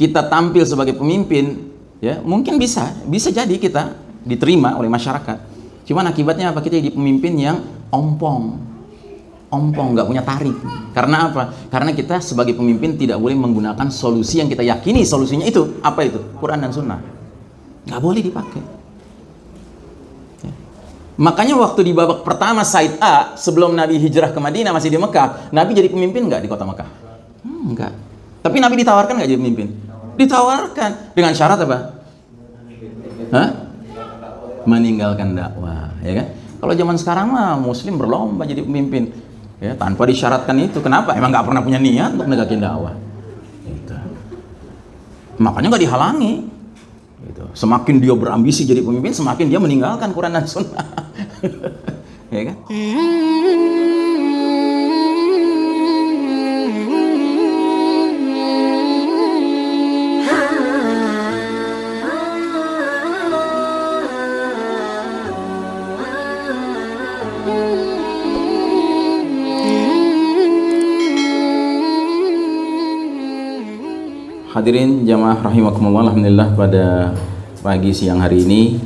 kita tampil sebagai pemimpin, ya mungkin bisa, bisa jadi kita diterima oleh masyarakat. Cuman akibatnya apa? Kita jadi pemimpin yang ompong, ompong, nggak punya tarik. Karena apa? Karena kita sebagai pemimpin tidak boleh menggunakan solusi yang kita yakini solusinya itu apa itu? Quran dan Sunnah. Nggak boleh dipakai. Ya. Makanya waktu di babak pertama Said A sebelum Nabi hijrah ke Madinah masih di Mekah, Nabi jadi pemimpin nggak di kota Mekah? Hmm, enggak. Tapi Nabi ditawarkan nggak jadi pemimpin? Ditawarkan dengan syarat apa? Hah? Meninggalkan dakwah, ya kan? Kalau zaman sekarang mah Muslim berlomba jadi pemimpin, ya tanpa disyaratkan itu. Kenapa? Emang nggak pernah punya niat untuk negakin dakwah. Gitu. Makanya nggak dihalangi. Gitu. Semakin dia berambisi jadi pemimpin, semakin dia meninggalkan Quran dan Sunnah. ya kan? Hadirin jamaah rahimakumullah Alhamdulillah pada pagi siang hari ini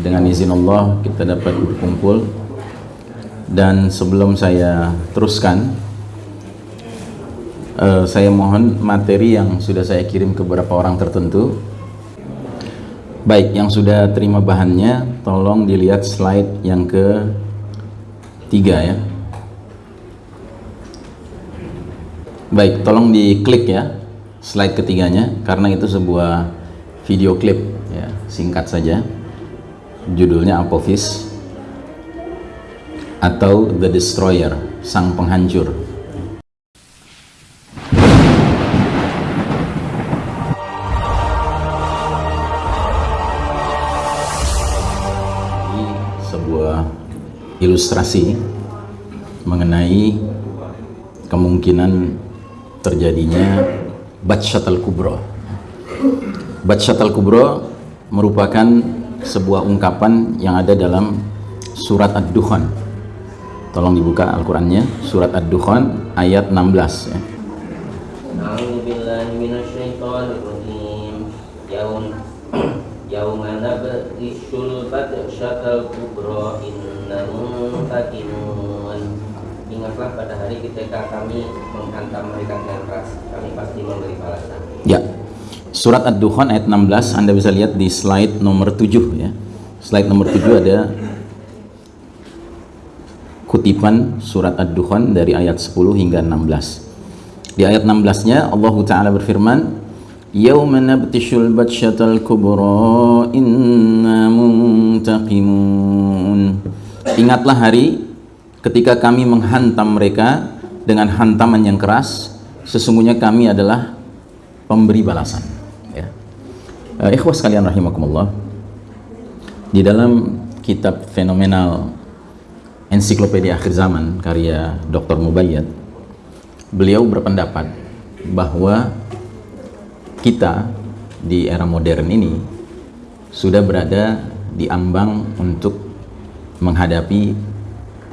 dengan izin Allah kita dapat berkumpul. Dan sebelum saya teruskan uh, saya mohon materi yang sudah saya kirim ke beberapa orang tertentu. Baik yang sudah terima bahannya tolong dilihat slide yang ke tiga ya. Baik tolong diklik ya slide ketiganya karena itu sebuah video klip ya singkat saja. Judulnya Apophis atau The Destroyer sang penghancur. Ini sebuah ilustrasi mengenai kemungkinan terjadinya Batsyat al-Kubra Batsyat al-Kubra merupakan sebuah ungkapan yang ada dalam surat Ad-Dukhan. Tolong dibuka Al-Qurannya surat Ad-Dukhan ayat 16 ya. Batsyatal innahum fatinun Ingatlah pada hari ketika kami menghantam mereka dengan keras Kami pasti memberi balasan. Ya. Surat Ad-Dukhan ayat 16 Anda bisa lihat di slide nomor 7 ya. Slide nomor 7 ada Kutipan surat Ad-Dukhan dari ayat 10 hingga 16 Di ayat 16 nya Allah Ta'ala berfirman Yawma nabtishul batsyatal kubra inna muntaqimun. Ingatlah hari ketika kami menghantam mereka dengan hantaman yang keras Sesungguhnya kami adalah pemberi balasan ya. Uh, ikhwas kalian rahimakumullah Di dalam kitab fenomenal Ensiklopedia Akhir Zaman karya Dr. Mubayyad Beliau berpendapat bahwa kita di era modern ini sudah berada di ambang untuk menghadapi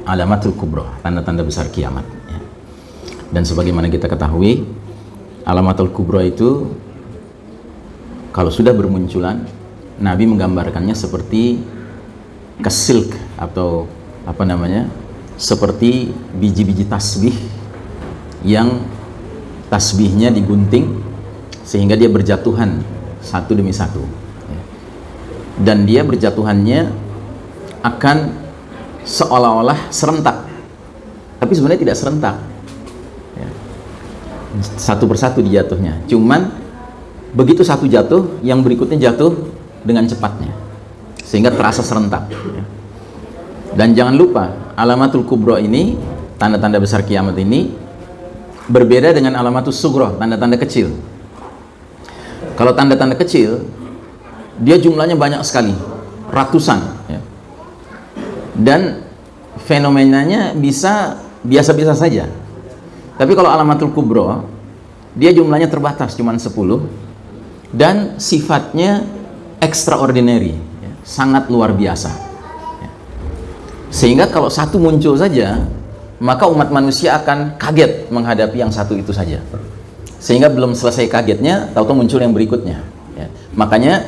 alamatul kubro, tanda-tanda besar kiamat. Ya. Dan sebagaimana kita ketahui, alamatul kubro itu kalau sudah bermunculan, Nabi menggambarkannya seperti kesilk atau apa namanya, seperti biji-biji tasbih yang tasbihnya digunting sehingga dia berjatuhan satu demi satu ya. dan dia berjatuhannya akan seolah-olah serentak. Tapi sebenarnya tidak serentak. Ya. satu persatu dijatuhnya. Cuman begitu satu jatuh yang berikutnya jatuh dengan cepatnya. Sehingga terasa serentak. Ya. dan jangan lupa alamatul kubro ini tanda-tanda besar kiamat ini berbeda dengan alamatul sugro tanda-tanda kecil. Kalau tanda-tanda kecil, dia jumlahnya banyak sekali, ratusan. Dan fenomenanya bisa biasa-biasa saja. Tapi kalau alamatul kubro, dia jumlahnya terbatas, cuma 10. Dan sifatnya extraordinary, ya, sangat luar biasa. Ya. Sehingga kalau satu muncul saja, maka umat manusia akan kaget menghadapi yang satu itu saja. sehingga belum selesai kagetnya tahu-tahu muncul yang berikutnya ya. makanya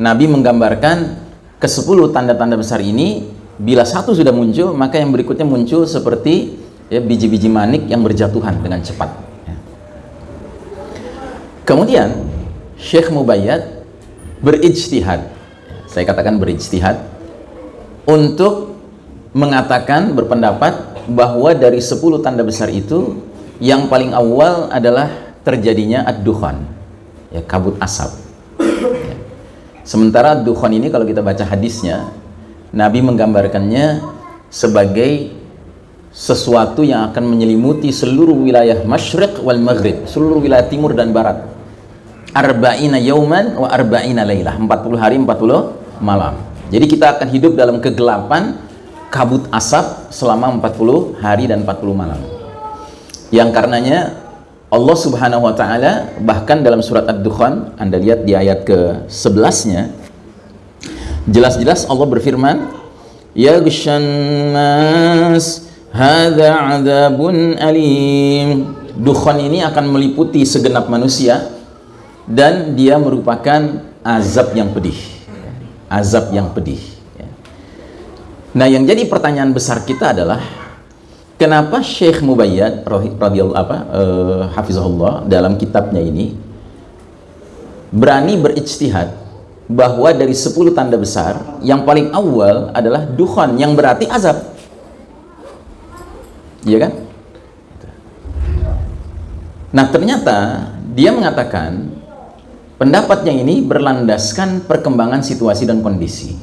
Nabi menggambarkan ke 10 tanda-tanda besar ini bila satu sudah muncul maka yang berikutnya muncul seperti ya biji-biji manik yang berjatuhan dengan cepat ya. kemudian Syekh Mubayyad berijtihad saya katakan berijtihad untuk mengatakan berpendapat bahwa dari 10 tanda besar itu yang paling awal adalah terjadinya ad-dukhan ya kabut asap ya. sementara dukhan ini kalau kita baca hadisnya Nabi menggambarkannya sebagai sesuatu yang akan menyelimuti seluruh wilayah masyriq wal maghrib seluruh wilayah timur dan barat. Arba'ina yauman wa arba'ina laylah. 40 hari 40 malam. Jadi kita akan hidup dalam kegelapan kabut asap selama 40 hari dan 40 malam. Yang karenanya Allah Subhanahu wa taala bahkan dalam surat Ad-Dukhan Anda lihat di ayat ke-11-nya jelas-jelas Allah berfirman Ya nas hadza adzabun alim. Dukhan ini akan meliputi segenap manusia dan dia merupakan azab yang pedih. Azab yang pedih. Nah yang jadi pertanyaan besar kita adalah Kenapa Syekh Mubayyad radhiyallahu apa hafizahullah dalam kitabnya ini berani berijtihad bahwa dari 10 tanda besar yang paling awal adalah dukhon yang berarti azab. Iya kan? Nah, ternyata dia mengatakan pendapatnya ini berlandaskan perkembangan situasi dan kondisi.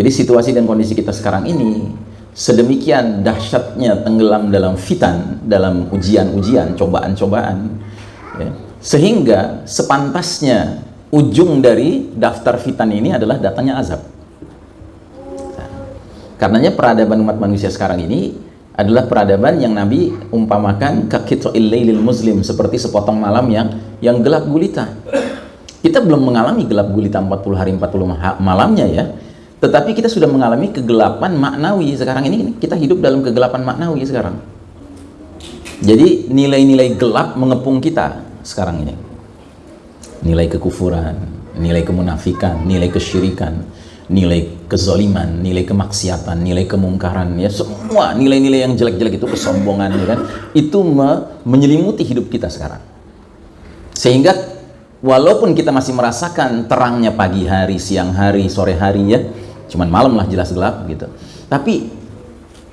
Jadi situasi dan kondisi kita sekarang ini sedemikian dahsyatnya tenggelam dalam fitan, dalam ujian-ujian, cobaan-cobaan, ya, sehingga sepantasnya ujung dari daftar fitan ini adalah datangnya azab. Nah, karenanya peradaban umat manusia sekarang ini adalah peradaban yang Nabi umpamakan kakitro illailil muslim seperti sepotong malam yang yang gelap gulita. Kita belum mengalami gelap gulita 40 hari 40 malamnya ya tetapi kita sudah mengalami kegelapan maknawi sekarang ini kita hidup dalam kegelapan maknawi sekarang. Jadi nilai-nilai gelap mengepung kita sekarang ini. Nilai kekufuran, nilai kemunafikan, nilai kesyirikan, nilai kezoliman, nilai kemaksiatan, nilai kemungkaran, ya semua nilai-nilai yang jelek-jelek itu kesombongan, ya kan? Itu me menyelimuti hidup kita sekarang. Sehingga walaupun kita masih merasakan terangnya pagi hari, siang hari, sore hari ya, cuman malam lah jelas gelap gitu tapi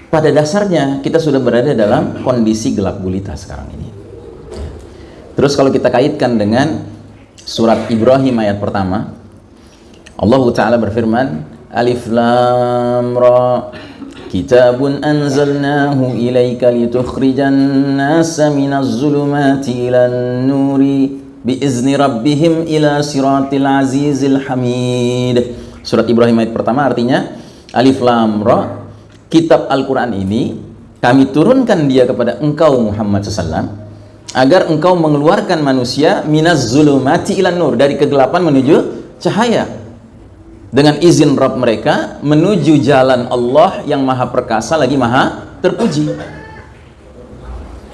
pada dasarnya kita sudah berada dalam kondisi gelap gulita sekarang ini terus kalau kita kaitkan dengan surat Ibrahim ayat pertama. Allah Ta'ala berfirman Alif Lam Ra. Kitabun anzalnahu ilaika litukhrijan nasa minaz zulumati ilan nuri biizni rabbihim ila siratil azizil hamid. Surat Ibrahim ayat pertama artinya Alif Lam Ra. Kitab Al-Quran ini kami turunkan dia kepada engkau Muhammad SAW agar engkau mengeluarkan manusia minaz zulumati ilan nur dari kegelapan menuju cahaya dengan izin Rabb mereka menuju jalan Allah yang maha perkasa lagi maha terpuji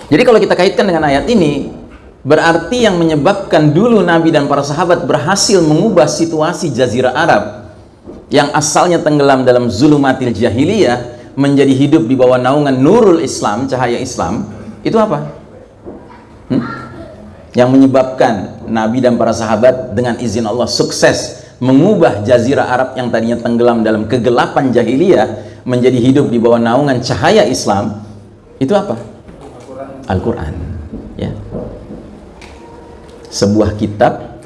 jadi kalau kita kaitkan dengan ayat ini berarti yang menyebabkan dulu Nabi dan para sahabat berhasil mengubah situasi jazirah Arab yang asalnya tenggelam dalam zulumatil jahiliyah menjadi hidup di bawah naungan nurul Islam, cahaya Islam, itu apa? Yang menyebabkan Nabi dan para sahabat dengan izin Allah sukses mengubah jazirah Arab yang tadinya tenggelam dalam kegelapan jahiliyah menjadi hidup di bawah naungan cahaya Islam, itu apa? Al-Quran. Ya. Sebuah kitab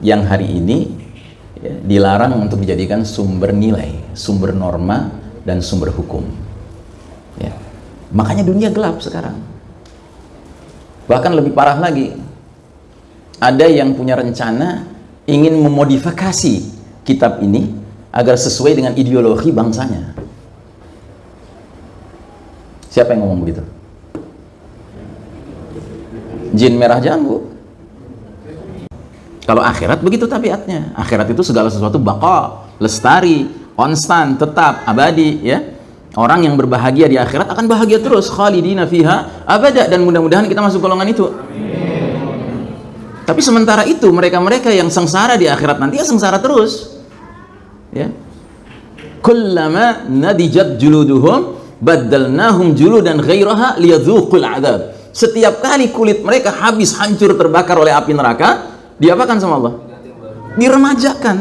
yang hari ini ya, dilarang untuk dijadikan sumber nilai, sumber norma, dan sumber hukum. Ya. Makanya dunia gelap sekarang. Bahkan lebih parah lagi, ada yang punya rencana ingin memodifikasi kitab ini agar sesuai dengan ideologi bangsanya. Siapa yang ngomong begitu? Jin merah jambu. Kalau akhirat begitu tabiatnya. Akhirat itu segala sesuatu baqa, lestari, konstan, tetap, abadi, ya. Orang yang berbahagia di akhirat akan bahagia terus, khalidina fiha abada dan mudah-mudahan kita masuk golongan itu. Tapi sementara itu mereka-mereka yang sengsara di akhirat nanti ya sengsara terus. Ya. Kullama nadijat juluduhum baddalnahum juludan ghairaha liyadzuqul adab. Setiap kali kulit mereka habis hancur terbakar oleh api neraka, diapakan sama Allah? Diremajakan,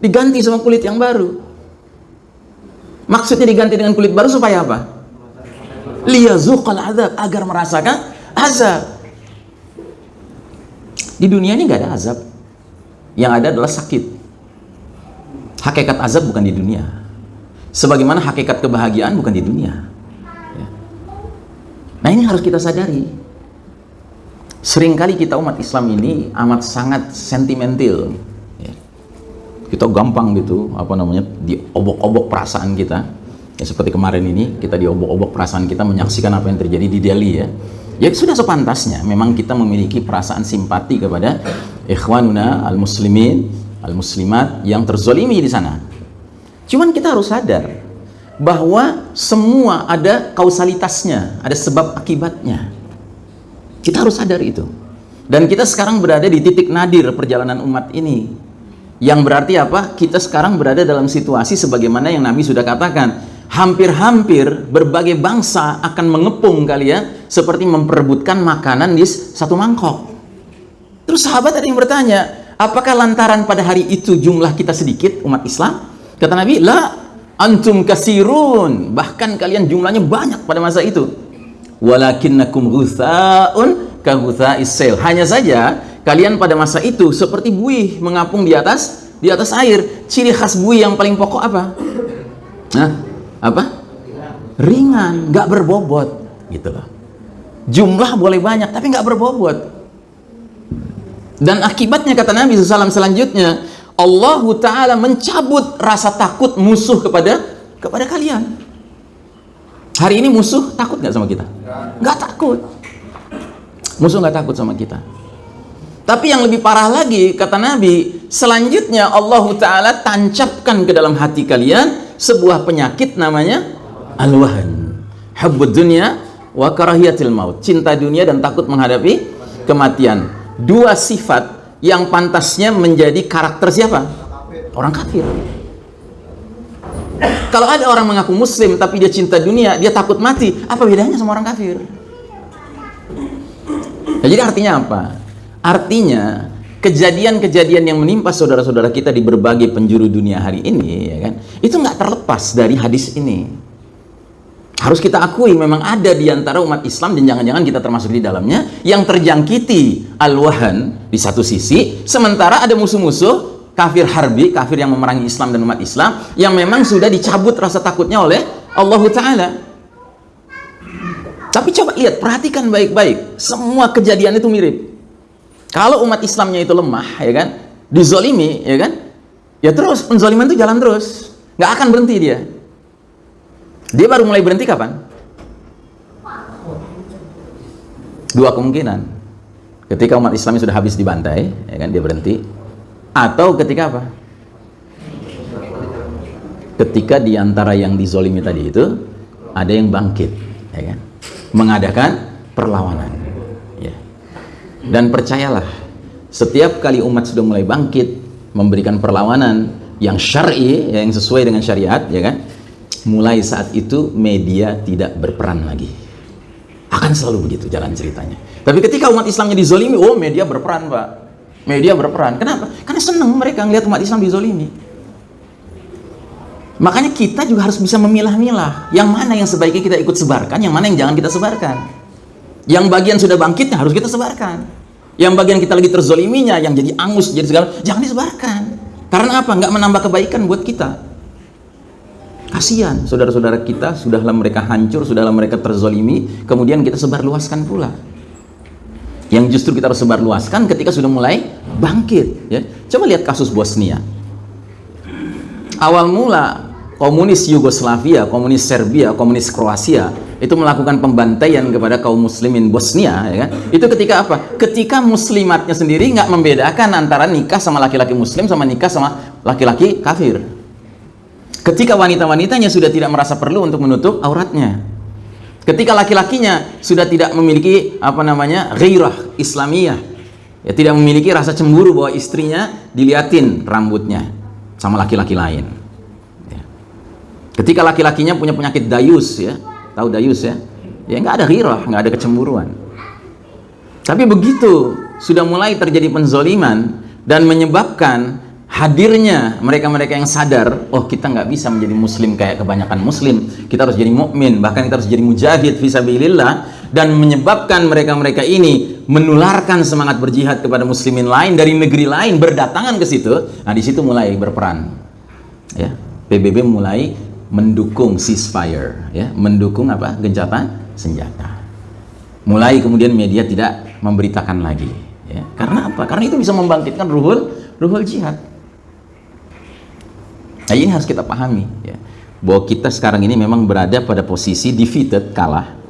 diganti sama kulit yang baru. Maksudnya diganti dengan kulit baru supaya apa? Liyazuqal adab agar merasakan azab. Di dunia ini nggak ada azab. Yang ada adalah sakit. Hakikat azab bukan di dunia. Sebagaimana hakikat kebahagiaan bukan di dunia. Ya. Nah ini harus kita sadari. Seringkali kita umat Islam ini amat sangat sentimental. Ya. Kita gampang gitu, apa namanya, diobok-obok perasaan kita. Ya seperti kemarin ini, kita diobok-obok perasaan kita menyaksikan apa yang terjadi di Delhi ya ya sudah sepantasnya. Memang kita memiliki perasaan simpati kepada ikhwanuna al-muslimin al-muslimat yang terzolimi di sana. Cuman kita harus sadar bahwa semua ada kausalitasnya ada sebab akibatnya. Kita harus sadar itu. Dan kita sekarang berada di titik nadir perjalanan umat ini. Yang berarti apa? kita sekarang berada dalam situasi sebagaimana yang Nabi sudah katakan hampir-hampir berbagai bangsa akan mengepung kalian seperti memperebutkan makanan di satu mangkok. Terus sahabat ada yang bertanya, apakah lantaran pada hari itu jumlah kita sedikit umat Islam? Kata Nabi, la antum kasirun. Bahkan kalian jumlahnya banyak pada masa itu. Walakinnakum ghutha'un ka ghutha'is Hanya saja kalian pada masa itu seperti buih mengapung di atas di atas air. Ciri khas buih yang paling pokok apa? Nah, apa? Ringan nggak berbobot gitu loh. Jumlah boleh banyak tapi nggak berbobot. Dan akibatnya kata Nabi SAW selanjutnya Allah Ta'ala mencabut rasa takut musuh kepada kepada kalian. Hari ini musuh takut nggak sama kita? Nggak takut. Musuh nggak takut sama kita tapi yang lebih parah lagi kata Nabi selanjutnya Allah Ta'ala tancapkan ke dalam hati kalian sebuah penyakit namanya al-wahan. Hubbud dunya wa karahiyatil maut. Cinta dunia dan takut menghadapi kematian. Dua sifat yang pantasnya menjadi karakter siapa? orang kafir. Kalau ada orang mengaku muslim tapi dia cinta dunia dia takut mati apa bedanya sama orang kafir? Nah, jadi artinya apa? Artinya kejadian-kejadian yang menimpa saudara-saudara kita di berbagai penjuru dunia hari ini ya kan itu nggak terlepas dari hadis ini. Harus kita akui memang ada di antara umat Islam dan jangan-jangan kita termasuk di dalamnya yang terjangkiti al-wahan di satu sisi sementara ada musuh-musuh kafir harbi, kafir yang memerangi Islam dan umat Islam yang memang sudah dicabut rasa takutnya oleh Allah Ta'ala. Tapi coba lihat, perhatikan baik-baik semua kejadian itu mirip kalau umat Islamnya itu lemah, ya kan, dizolimi, ya kan, ya terus penzoliman itu jalan terus, nggak akan berhenti dia. Dia baru mulai berhenti kapan? Dua kemungkinan. Ketika umat Islam sudah habis dibantai, ya kan, dia berhenti. Atau ketika apa? Ketika di antara yang dizolimi tadi itu ada yang bangkit, ya kan, mengadakan perlawanan. Dan percayalah, setiap kali umat sudah mulai bangkit, memberikan perlawanan yang syar'i, yang sesuai dengan syariat, ya kan? Mulai saat itu media tidak berperan lagi. Akan selalu begitu jalan ceritanya. Tapi ketika umat Islamnya dizolimi, oh media berperan, Pak. Media berperan. Kenapa? Karena senang mereka ngelihat umat Islam dizolimi. Makanya kita juga harus bisa memilah-milah yang mana yang sebaiknya kita ikut sebarkan, yang mana yang jangan kita sebarkan. Yang bagian sudah bangkitnya harus kita sebarkan. Yang bagian kita lagi terzoliminya, yang jadi angus, jadi segala, jangan disebarkan. Karena apa? Nggak menambah kebaikan buat kita. Kasihan saudara-saudara kita, sudahlah mereka hancur, sudahlah mereka terzolimi, kemudian kita sebar luaskan pula. Yang justru kita harus sebar luaskan ketika sudah mulai bangkit. Ya. Coba lihat kasus Bosnia. Awal mula komunis Yugoslavia, komunis Serbia, komunis Kroasia itu melakukan pembantaian kepada kaum muslimin Bosnia ya kan? itu ketika apa? ketika muslimatnya sendiri nggak membedakan antara nikah sama laki-laki muslim sama nikah sama laki-laki kafir ketika wanita-wanitanya sudah tidak merasa perlu untuk menutup auratnya ketika laki-lakinya sudah tidak memiliki apa namanya ghairah islamiyah Ya, tidak memiliki rasa cemburu bahwa istrinya diliatin rambutnya sama laki-laki lain. Ya. Ketika laki-lakinya punya penyakit dayus ya, tahu dayus ya? Ya nggak ada ghirah, nggak ada kecemburuan. Tapi begitu sudah mulai terjadi penzoliman dan menyebabkan hadirnya mereka-mereka yang sadar, oh kita nggak bisa menjadi muslim kayak kebanyakan muslim, kita harus jadi mukmin, bahkan kita harus jadi mujahid fisabilillah dan menyebabkan mereka-mereka ini menularkan semangat berjihad kepada muslimin lain dari negeri lain berdatangan ke situ. Nah, di situ mulai berperan. Ya. PBB mulai mendukung ceasefire, ya, mendukung apa? gencatan senjata. Mulai kemudian media tidak memberitakan lagi, ya. Karena apa? Karena itu bisa membangkitkan ruhul ruhul jihad. Nah, ini harus kita pahami, ya. Bahwa kita sekarang ini memang berada pada posisi defeated, kalah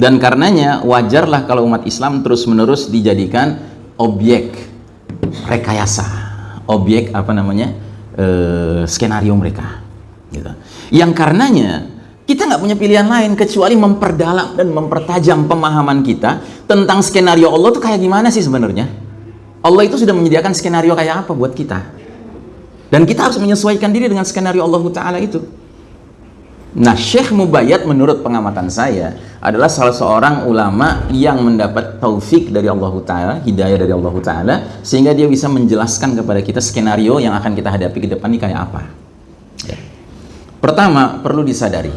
dan karenanya wajarlah kalau umat Islam terus-menerus dijadikan objek rekayasa, objek apa namanya e, skenario mereka. Gitu. Yang karenanya kita nggak punya pilihan lain kecuali memperdalam dan mempertajam pemahaman kita tentang skenario Allah itu kayak gimana sih sebenarnya. Allah itu sudah menyediakan skenario kayak apa buat kita. Dan kita harus menyesuaikan diri dengan skenario Allah Ta'ala itu. Nah, Syekh Mubayyad menurut pengamatan saya adalah salah seorang ulama yang mendapat taufik dari Allah Ta'ala, hidayah dari Allah Ta'ala, sehingga dia bisa menjelaskan kepada kita skenario yang akan kita hadapi ke depan ini kayak apa. Pertama, perlu disadari.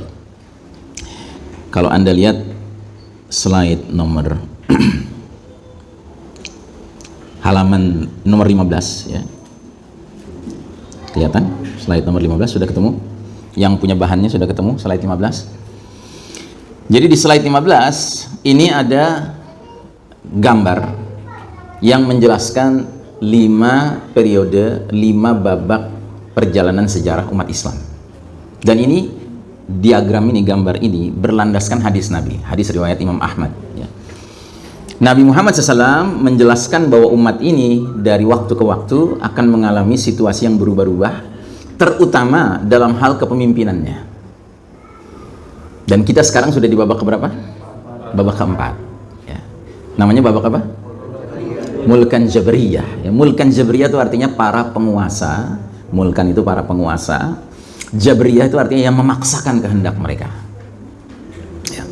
Kalau Anda lihat slide nomor halaman nomor 15 ya. Kelihatan? Slide nomor 15 sudah ketemu? yang punya bahannya sudah ketemu slide 15 jadi di slide 15 ini ada gambar yang menjelaskan lima periode lima babak perjalanan sejarah umat Islam dan ini diagram ini gambar ini berlandaskan hadis Nabi hadis riwayat Imam Ahmad ya. Nabi Muhammad SAW menjelaskan bahwa umat ini dari waktu ke waktu akan mengalami situasi yang berubah-ubah terutama dalam hal kepemimpinannya. Dan kita sekarang sudah di babak keberapa? Babak keempat. Ya. Namanya babak apa? Mulkan Jabriyah. Ya, Mulkan Jabriyah itu artinya para penguasa. Mulkan itu para penguasa. Jabriyah itu artinya yang memaksakan kehendak mereka. Ya.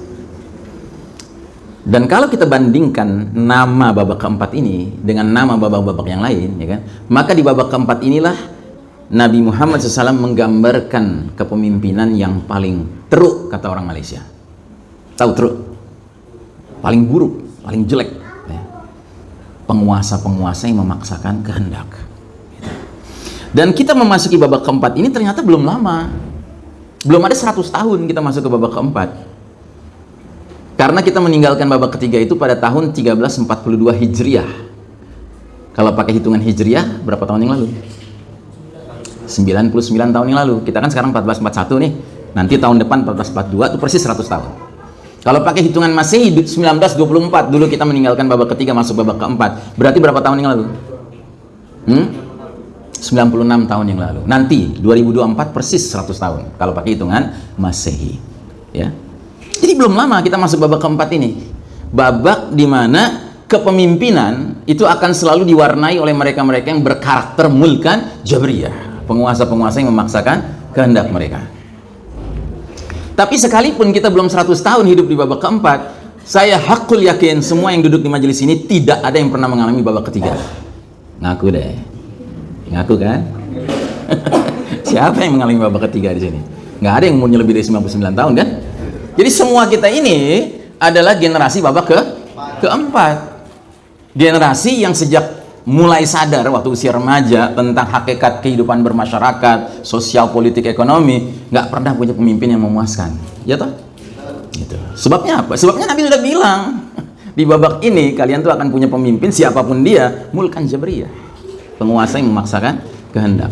Dan kalau kita bandingkan nama babak keempat ini dengan nama babak-babak yang lain, ya kan? Maka di babak keempat inilah Nabi Muhammad SAW menggambarkan kepemimpinan yang paling teruk kata orang Malaysia tahu teruk paling buruk, paling jelek ya. penguasa-penguasa yang memaksakan kehendak dan kita memasuki babak keempat ini ternyata belum lama. Belum ada 100 tahun kita masuk ke babak keempat. Karena kita meninggalkan babak ketiga itu pada tahun 1342 Hijriah. Kalau pakai hitungan Hijriah berapa tahun yang lalu? 99 tahun yang lalu. Kita kan sekarang 1441 nih. Nanti tahun depan 1442 itu persis 100 tahun. Kalau pakai hitungan Masehi 1924 dulu kita meninggalkan babak ketiga masuk babak keempat. Berarti berapa tahun yang lalu? Hmm? 96 tahun yang lalu. Nanti 2024 persis 100 tahun. Kalau pakai hitungan Masehi. Ya. Jadi belum lama kita masuk babak keempat ini. Babak di mana kepemimpinan itu akan selalu diwarnai oleh mereka-mereka yang berkarakter mulkan Jabriyah. Penguasa-penguasa yang memaksakan kehendak mereka. Tapi sekalipun kita belum 100 tahun hidup di babak keempat saya hakul yakin semua yang duduk di majelis ini tidak ada yang pernah mengalami babak ketiga. Ngaku deh ngaku kan siapa yang mengalami babak ketiga di sini nggak ada yang umurnya lebih dari 99 tahun kan jadi semua kita ini adalah generasi babak ke keempat generasi yang sejak mulai sadar waktu usia remaja tentang hakikat kehidupan bermasyarakat, sosial, politik, ekonomi, nggak pernah punya pemimpin yang memuaskan. Ya toh? Gitu. Sebabnya apa? Sebabnya Nabi sudah bilang di babak ini kalian tuh akan punya pemimpin siapa pun dia, mulkan jabriyah. Penguasa yang memaksakan kehendak.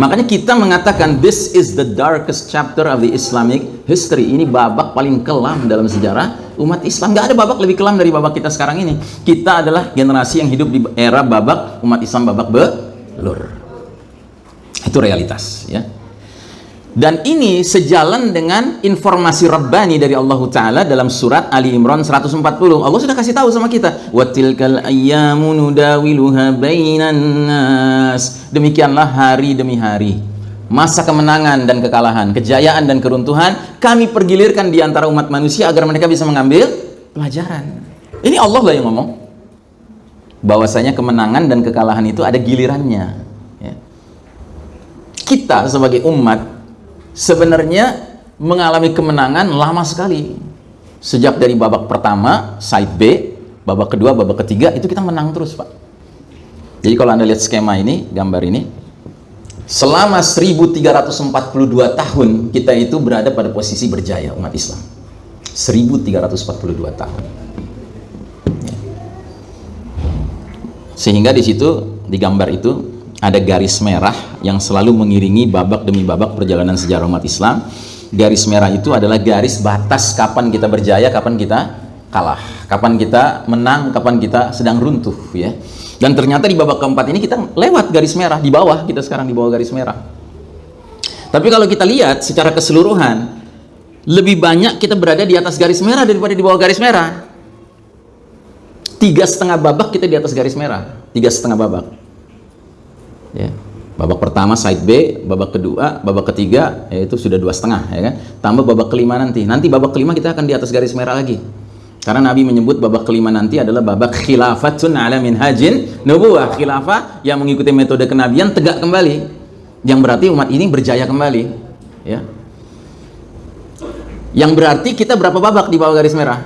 Makanya kita mengatakan this is the darkest chapter of the Islamic history. Ini babak paling kelam dalam sejarah umat Islam. Gak ada babak lebih kelam dari babak kita sekarang ini. Kita adalah generasi yang hidup di era babak umat Islam babak belur. Itu realitas ya. Dan ini sejalan dengan informasi Rabbani dari Allah Ta'ala dalam surat Ali Imran 140. Allah sudah kasih tahu sama kita. وَتِلْكَ الْأَيَّامُ نُدَاوِلُهَا بَيْنَ النَّاسِ Demikianlah hari demi hari. Masa kemenangan dan kekalahan, kejayaan dan keruntuhan, kami pergilirkan di antara umat manusia agar mereka bisa mengambil pelajaran. Ini Allah lah yang ngomong. Bahwasanya kemenangan dan kekalahan itu ada gilirannya. Ya. Kita sebagai umat sebenarnya mengalami kemenangan lama sekali. Sejak dari babak pertama, side B, babak kedua, babak ketiga, itu kita menang terus, Pak. Jadi kalau Anda lihat skema ini, gambar ini, selama 1342 tahun kita itu berada pada posisi berjaya umat Islam. 1342 tahun. Ya. Sehingga di situ, di gambar itu, ada garis merah yang selalu mengiringi babak demi babak perjalanan sejarah umat Islam. Garis merah itu adalah garis batas kapan kita berjaya, kapan kita kalah, kapan kita menang, kapan kita sedang runtuh ya. Dan ternyata di babak keempat ini kita lewat garis merah di bawah, kita sekarang di bawah garis merah. Tapi kalau kita lihat secara keseluruhan, lebih banyak kita berada di atas garis merah daripada di bawah garis merah. Tiga setengah babak kita di atas garis merah, tiga setengah babak ya. Babak pertama side B babak kedua babak ketiga yaitu sudah dua setengah ya kan? Tambah babak kelima nanti. Nanti babak kelima kita akan di atas garis merah lagi. Karena Nabi menyebut babak kelima nanti adalah babak khilafatun ala minhajin nubuwah. Khilafah yang mengikuti metode kenabian tegak kembali. Yang berarti umat ini berjaya kembali ya. Yang berarti kita berapa babak di bawah garis merah?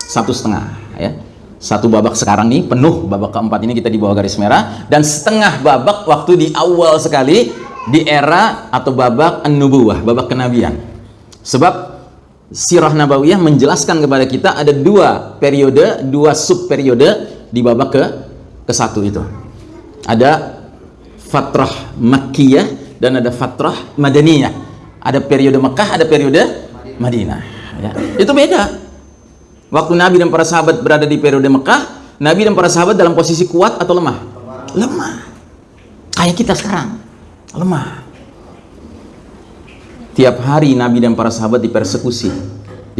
Satu setengah ya satu babak sekarang nih penuh babak keempat ini kita di bawah garis merah dan setengah babak waktu di awal sekali di era atau babak an-nubuwah, babak kenabian. Sebab sirah nabawiyah menjelaskan kepada kita ada dua periode, dua sub periode di babak ke ke satu itu. Ada fatrah Makkiyah dan ada fatrah Madaniyah. Ada periode Mekah, ada periode Madinah. Ya. Itu beda. Waktu Nabi dan para sahabat berada di periode Mekah, Nabi dan para sahabat dalam posisi kuat atau lemah? Lemah. Kayak kita sekarang, lemah. Tiap hari Nabi dan para sahabat dipersekusi,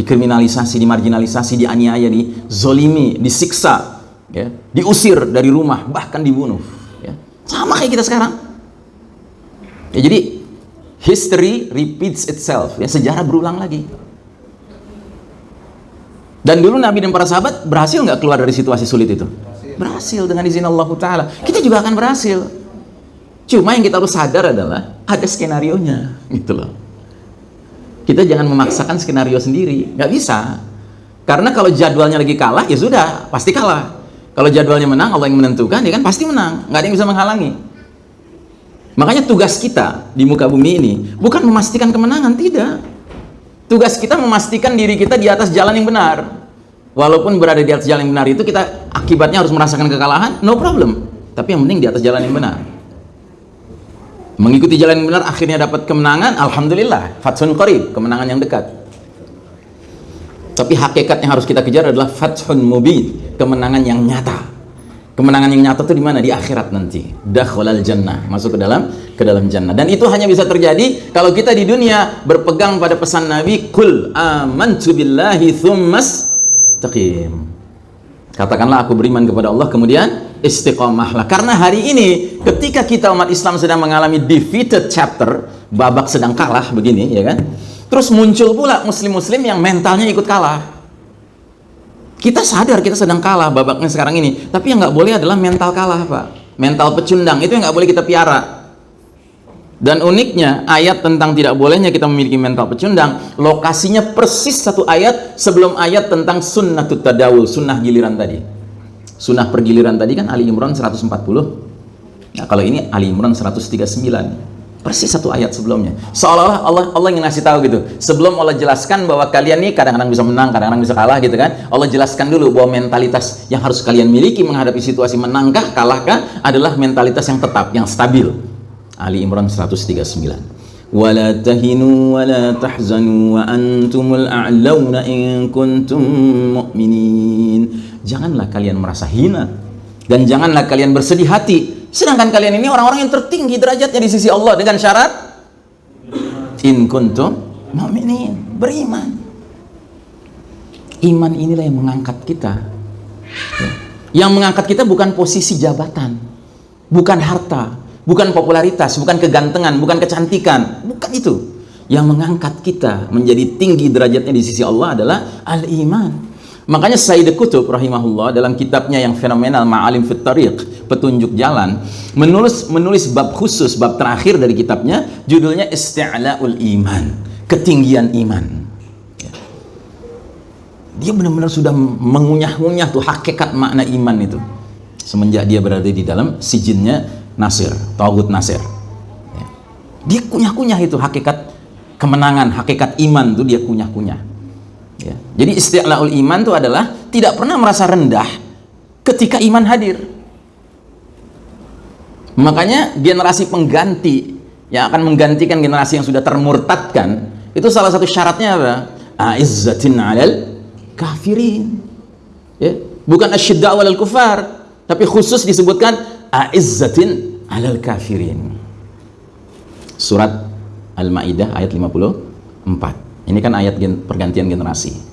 dikriminalisasi, dimarginalisasi, dianiaya, dizolimi, disiksa, ya, diusir dari rumah, bahkan dibunuh. Ya. Sama kayak kita sekarang. Ya, jadi history repeats itself. Ya, sejarah berulang lagi. Dan dulu Nabi dan para sahabat berhasil nggak keluar dari situasi sulit itu? Berhasil dengan izin Allah Ta'ala. Kita juga akan berhasil. Cuma yang kita harus sadar adalah ada skenario nya gitu loh. Kita jangan memaksakan skenario sendiri, nggak bisa. Karena kalau jadwalnya lagi kalah, ya sudah, pasti kalah. Kalau jadwalnya menang, Allah yang menentukan, ya kan pasti menang. Nggak ada yang bisa menghalangi. Makanya tugas kita di muka bumi ini bukan memastikan kemenangan, tidak Tugas kita memastikan diri kita di atas jalan yang benar. Walaupun berada di atas jalan yang benar itu kita akibatnya harus merasakan kekalahan, no problem. Tapi yang penting di atas jalan yang benar. Mengikuti jalan yang benar akhirnya dapat kemenangan, alhamdulillah, fathun qarib, kemenangan yang dekat. Tapi hakikat yang harus kita kejar adalah fathun mubin, kemenangan yang nyata. Kemenangan yang nyata itu di mana? Di akhirat nanti. Dakhalal jannah, masuk ke dalam ke dalam jannah. Dan itu hanya bisa terjadi kalau kita di dunia berpegang pada pesan Nabi, "Kul amantu billahi tsummas taqim." Katakanlah aku beriman kepada Allah kemudian istiqomahlah. Karena hari ini ketika kita umat Islam sedang mengalami defeated chapter, babak sedang kalah begini, ya kan? Terus muncul pula muslim-muslim yang mentalnya ikut kalah kita sadar kita sedang kalah babaknya sekarang ini. Tapi yang nggak boleh adalah mental kalah, Pak. Mental pecundang itu yang nggak boleh kita piara. Dan uniknya ayat tentang tidak bolehnya kita memiliki mental pecundang, lokasinya persis satu ayat sebelum ayat tentang sunnah tadawul, sunnah giliran tadi. Sunnah pergiliran tadi kan Ali Imran 140. Nah, kalau ini Ali Imran 139 persis satu ayat sebelumnya. Seolah-olah Allah Allah yang ngasih tahu gitu. Sebelum Allah jelaskan bahwa kalian nih kadang-kadang bisa menang kadang-kadang bisa kalah gitu kan. Allah jelaskan dulu bahwa mentalitas yang harus kalian miliki menghadapi situasi menangkah kalahkah adalah mentalitas yang tetap yang stabil. Ali Imran 139 wala tahinu wala tahzanu wa antumul a'launa in kuntum mu'minin. Janganlah kalian merasa hina dan janganlah kalian bersedih hati Sedangkan kalian ini orang-orang yang tertinggi derajatnya di sisi Allah dengan syarat in kuntum mu'minin beriman. Iman inilah yang mengangkat kita. Ya. yang mengangkat kita bukan posisi jabatan bukan harta bukan popularitas bukan kegantengan bukan kecantikan. Bukan itu. Yang mengangkat kita menjadi tinggi derajatnya di sisi Allah adalah al-iman. Makanya Sayyid Qutub rahimahullah dalam kitabnya yang fenomenal Ma'alim Fit Tariq petunjuk jalan menulis menulis bab khusus bab terakhir dari kitabnya judulnya Isti'la'ul Iman ketinggian iman. Dia benar-benar sudah mengunyah-ngunyah tuh hakikat makna iman itu. Semenjak dia berada di dalam sijinnya Nasir, Tauhud Nasir. Ya. dia kunyah-kunyah itu hakikat kemenangan, hakikat iman tuh dia kunyah-kunyah. Ya. jadi isti'la'ul iman itu adalah tidak pernah merasa rendah ketika iman hadir makanya generasi pengganti yang akan menggantikan generasi yang sudah termurtadkan itu salah satu syaratnya apa? A'izzatin 'alal kafirin. Ya bukan asyidda walal kufar tapi khusus disebutkan a'izzatin alal kafirin. Surat Al-Maidah ayat 54 ini kan ayat pergantian generasi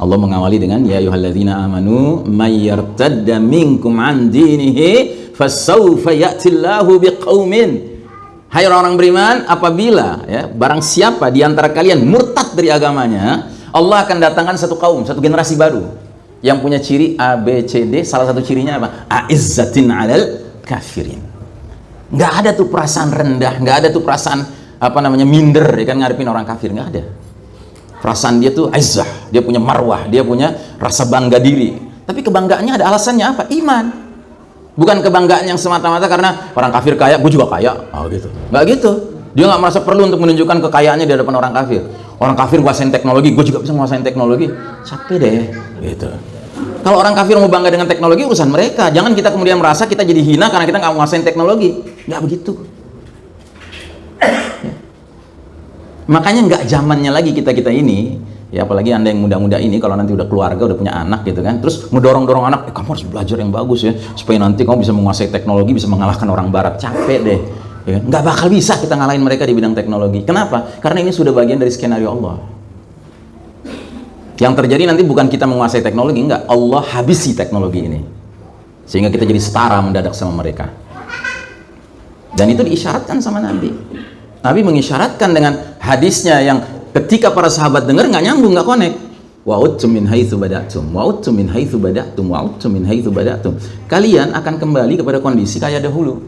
Allah mengawali dengan ya ayyuhalladzina amanu may yartadda minkum an dinihi fasawfa ya'tillahu biqaumin Hai orang-orang beriman, apabila ya barang siapa di antara kalian murtad dari agamanya, Allah akan datangkan satu kaum, satu generasi baru yang punya ciri A, B, C, D. Salah satu cirinya apa? A'izzatin alal kafirin. Nggak ada tuh perasaan rendah, nggak ada tuh perasaan apa namanya minder ya kan ngadepin orang kafir nggak ada. Perasaan dia tuh izzah, dia punya marwah, dia punya rasa bangga diri. Tapi kebanggaannya ada alasannya apa? Iman. Bukan kebanggaan yang semata-mata karena orang kafir kaya, gue juga kaya. Oh gitu. Nggak gitu. Dia nggak merasa perlu untuk menunjukkan kekayaannya di hadapan orang kafir orang kafir nguasain teknologi gue juga bisa nguasain teknologi capek deh gitu kalau orang kafir mau bangga dengan teknologi urusan mereka jangan kita kemudian merasa kita jadi hina karena kita nggak nguasain teknologi nggak begitu makanya nggak zamannya lagi kita kita ini. Ya apalagi anda yang muda-muda ini kalau nanti udah keluarga udah punya anak gitu kan. Terus ngedorong-dorong anak eh, kamu harus belajar yang bagus ya supaya nanti kamu bisa menguasai teknologi bisa mengalahkan orang barat. Capek deh. Ya kan? nggak bakal bisa kita ngalahin mereka di bidang teknologi. Kenapa? karena ini sudah bagian dari skenario Allah. Yang terjadi nanti bukan kita menguasai teknologi enggak Allah habisi teknologi ini. Sehingga kita jadi setara mendadak sama mereka. Dan itu diisyaratkan sama Nabi Nabi mengisyaratkan dengan hadisnya yang ketika para sahabat dengar nggak nyambung nggak connect. Wa'udtum min haitsu bada'tum wa'udtum min haitsu bada'tum wa'udtum min haitsu bada'tum. Kalian akan kembali kepada kondisi kayak dahulu.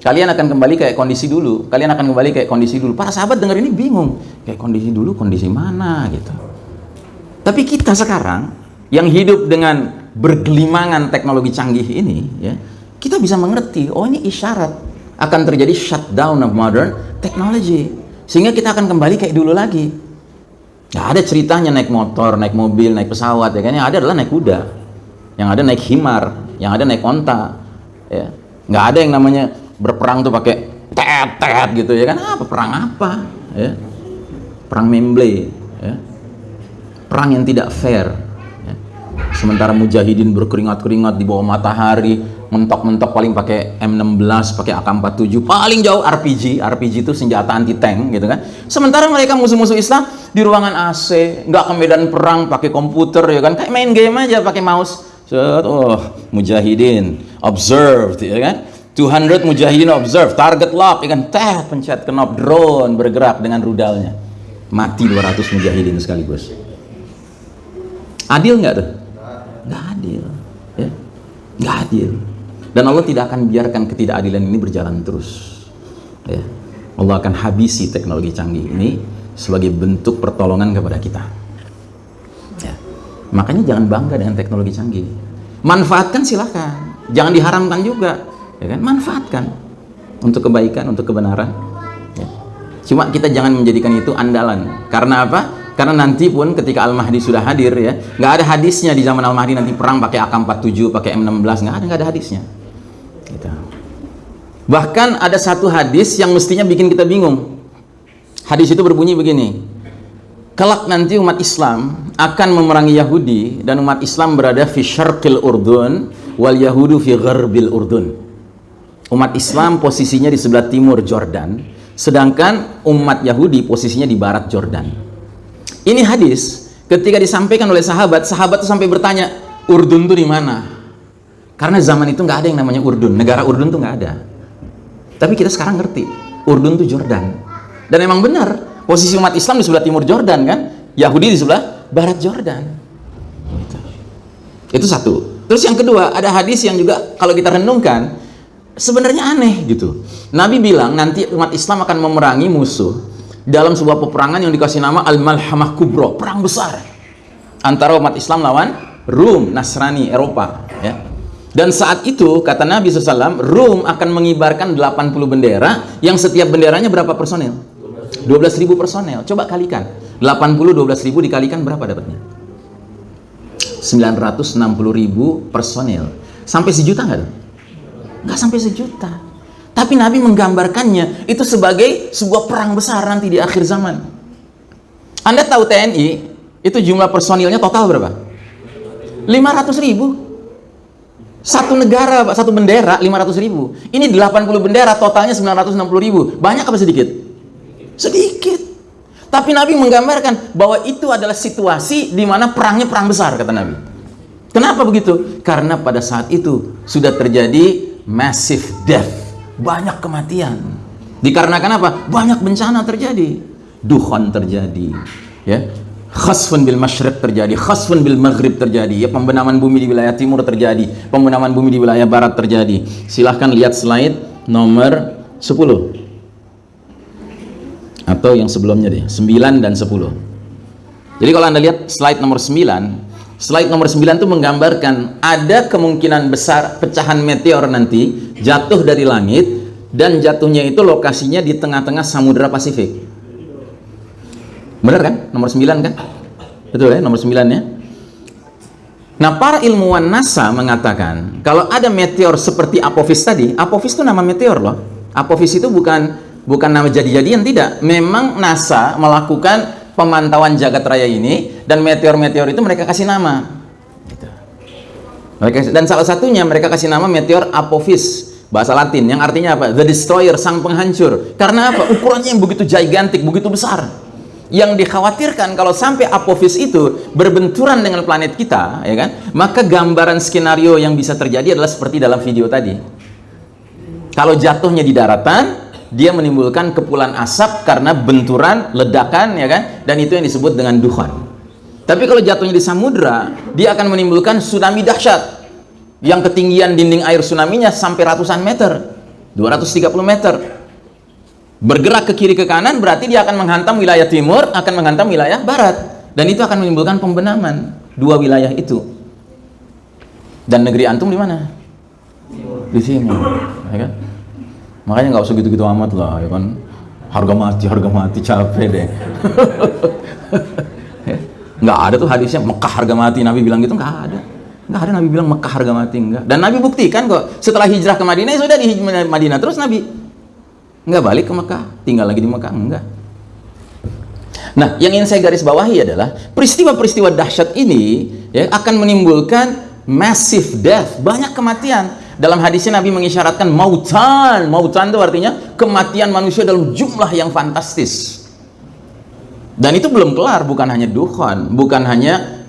Kalian akan kembali kayak kondisi dulu. Kalian akan kembali kayak kondisi dulu. Para sahabat dengar ini bingung. Kayak kondisi dulu kondisi mana gitu. Tapi kita sekarang yang hidup dengan bergelimangan teknologi canggih ini ya kita bisa mengerti oh ini isyarat akan terjadi shutdown of modern technology. Sehingga kita akan kembali kayak dulu lagi. Nggak ada ceritanya naik motor naik mobil naik pesawat ya kan? Yang ada adalah naik kuda. Yang ada naik himar. Yang ada naik onta ya. Nggak ada yang namanya berperang tuh pakai tet gitu ya kan? Apa perang apa ya? Perang memble ya? Perang yang tidak fair ya. sementara mujahidin berkeringat-keringat di bawah matahari mentok-mentok paling pakai M16 pakai AK47 paling jauh RPG RPG itu senjata anti tank gitu kan sementara mereka musuh-musuh Islam di ruangan AC nggak ke medan perang pakai komputer ya kan kayak main game aja pakai mouse Set, oh mujahidin observed ya kan 200 mujahidin observe, target lock, ikan teh, pencet knop drone bergerak dengan rudalnya. Mati 200 mujahidin sekaligus. Adil nggak tuh? Nggak adil. Ya? Nggak adil. Dan Allah tidak akan biarkan ketidakadilan ini berjalan terus. Ya. Allah akan habisi teknologi canggih ini sebagai bentuk pertolongan kepada kita. Ya. Makanya jangan bangga dengan teknologi canggih. Manfaatkan silahkan. Jangan diharamkan juga ya kan manfaatkan untuk kebaikan untuk kebenaran ya. cuma kita jangan menjadikan itu andalan karena apa karena nanti pun ketika Al-Mahdi sudah hadir ya nggak ada hadisnya di zaman Al-Mahdi nanti perang pakai AK-47 pakai M16 nggak ada nggak ada hadisnya gitu. bahkan ada satu hadis yang mestinya bikin kita bingung hadis itu berbunyi begini kelak nanti umat Islam akan memerangi Yahudi dan umat Islam berada di syarqil Urdun wal Yahudu fi gharbil Urdun umat Islam posisinya di sebelah timur Jordan sedangkan umat Yahudi posisinya di barat Jordan. Ini hadis ketika disampaikan oleh sahabat, sahabat itu sampai bertanya, Urdun itu di mana? Karena zaman itu nggak ada yang namanya Urdun, negara Urdun itu nggak ada. Tapi kita sekarang ngerti, Urdun itu Jordan. Dan emang benar, posisi umat Islam di sebelah timur Jordan kan, Yahudi di sebelah barat Jordan. Gitu. Itu satu. Terus yang kedua, ada hadis yang juga kalau kita renungkan, sebenarnya aneh gitu. Nabi bilang nanti umat Islam akan memerangi musuh dalam sebuah peperangan yang dikasih nama Al-Malhamah Kubro, perang besar antara umat Islam lawan Rum, Nasrani, Eropa ya. Dan saat itu kata Nabi SAW, Rum akan mengibarkan 80 bendera yang setiap benderanya berapa personel? 12.000 personel. Coba kalikan. 80 12.000 dikalikan berapa dapatnya? 960.000 personel. Sampai sejuta nggak? Nggak sampai sejuta. Tapi Nabi menggambarkannya itu sebagai sebuah perang besar nanti di akhir zaman. Anda tahu TNI itu jumlah personilnya total berapa? 500 ribu satu negara, satu bendera 500 ribu. Ini 80 bendera, totalnya 960 ribu. Banyak apa sedikit? Sedikit. Tapi Nabi menggambarkan bahwa itu adalah situasi di mana perangnya perang besar, kata Nabi. Kenapa begitu? Karena pada saat itu sudah terjadi massive death. Banyak kematian. Dikarenakan apa? Banyak bencana terjadi. Duhon terjadi. Ya, khasfun bil masyriq terjadi, khasfun bil maghrib terjadi, ya pembenaman bumi di wilayah timur terjadi, pembenaman bumi di wilayah barat terjadi. Silahkan lihat slide nomor 10. Atau yang sebelumnya deh, 9 dan 10. Jadi kalau Anda lihat slide nomor 9, slide nomor 9 itu menggambarkan ada kemungkinan besar pecahan meteor nanti jatuh dari langit dan jatuhnya itu lokasinya di tengah-tengah Samudra Pasifik. Benar kan? Nomor 9 kan? Betul ya, nomor 9 ya. Nah, para ilmuwan NASA mengatakan kalau ada meteor seperti Apophis tadi, Apophis itu nama meteor loh. Apophis itu bukan bukan nama jadi-jadian tidak. Memang NASA melakukan pemantauan jagat raya ini dan meteor-meteor itu mereka kasih nama. Gitu. Dan salah satunya mereka kasih nama meteor Apophis bahasa Latin yang artinya apa? The Destroyer, sang penghancur. Karena apa? Ukurannya yang begitu gigantik, begitu besar yang dikhawatirkan kalau sampai Apophis itu berbenturan dengan planet kita ya kan? Maka gambaran skenario yang bisa terjadi adalah seperti dalam video tadi. Kalau jatuhnya di daratan dia menimbulkan kepulan asap karena benturan ledakan ya kan? Dan itu yang disebut dengan duhan. Tapi kalau jatuhnya di samudra dia akan menimbulkan tsunami dahsyat. Yang ketinggian dinding air tsunami-nya sampai ratusan meter 230 meter bergerak ke kiri ke kanan berarti dia akan menghantam wilayah timur akan menghantam wilayah barat. Dan itu akan menimbulkan pembenaman dua wilayah itu. Dan negeri antum di mana? Di timur ya kan? Makanya nggak usah gitu-gitu amat lah ya kan? Harga mati harga mati capek deh. Nggak ada tuh hadisnya Mekah harga mati. Nabi bilang gitu nggak ada. Nggak ada Nabi bilang Mekah harga mati enggak dan Nabi buktikan kok setelah hijrah ke Madinah ya sudah di Madinah. Terus Nabi Enggak balik ke Mekah, tinggal lagi di Mekah, enggak. Nah, yang ingin saya garis bawahi adalah peristiwa-peristiwa dahsyat ini ya akan menimbulkan massive death, banyak kematian. Dalam hadisnya Nabi mengisyaratkan mautan, mautan itu artinya kematian manusia dalam jumlah yang fantastis. Dan itu belum kelar, bukan hanya dukhon, bukan hanya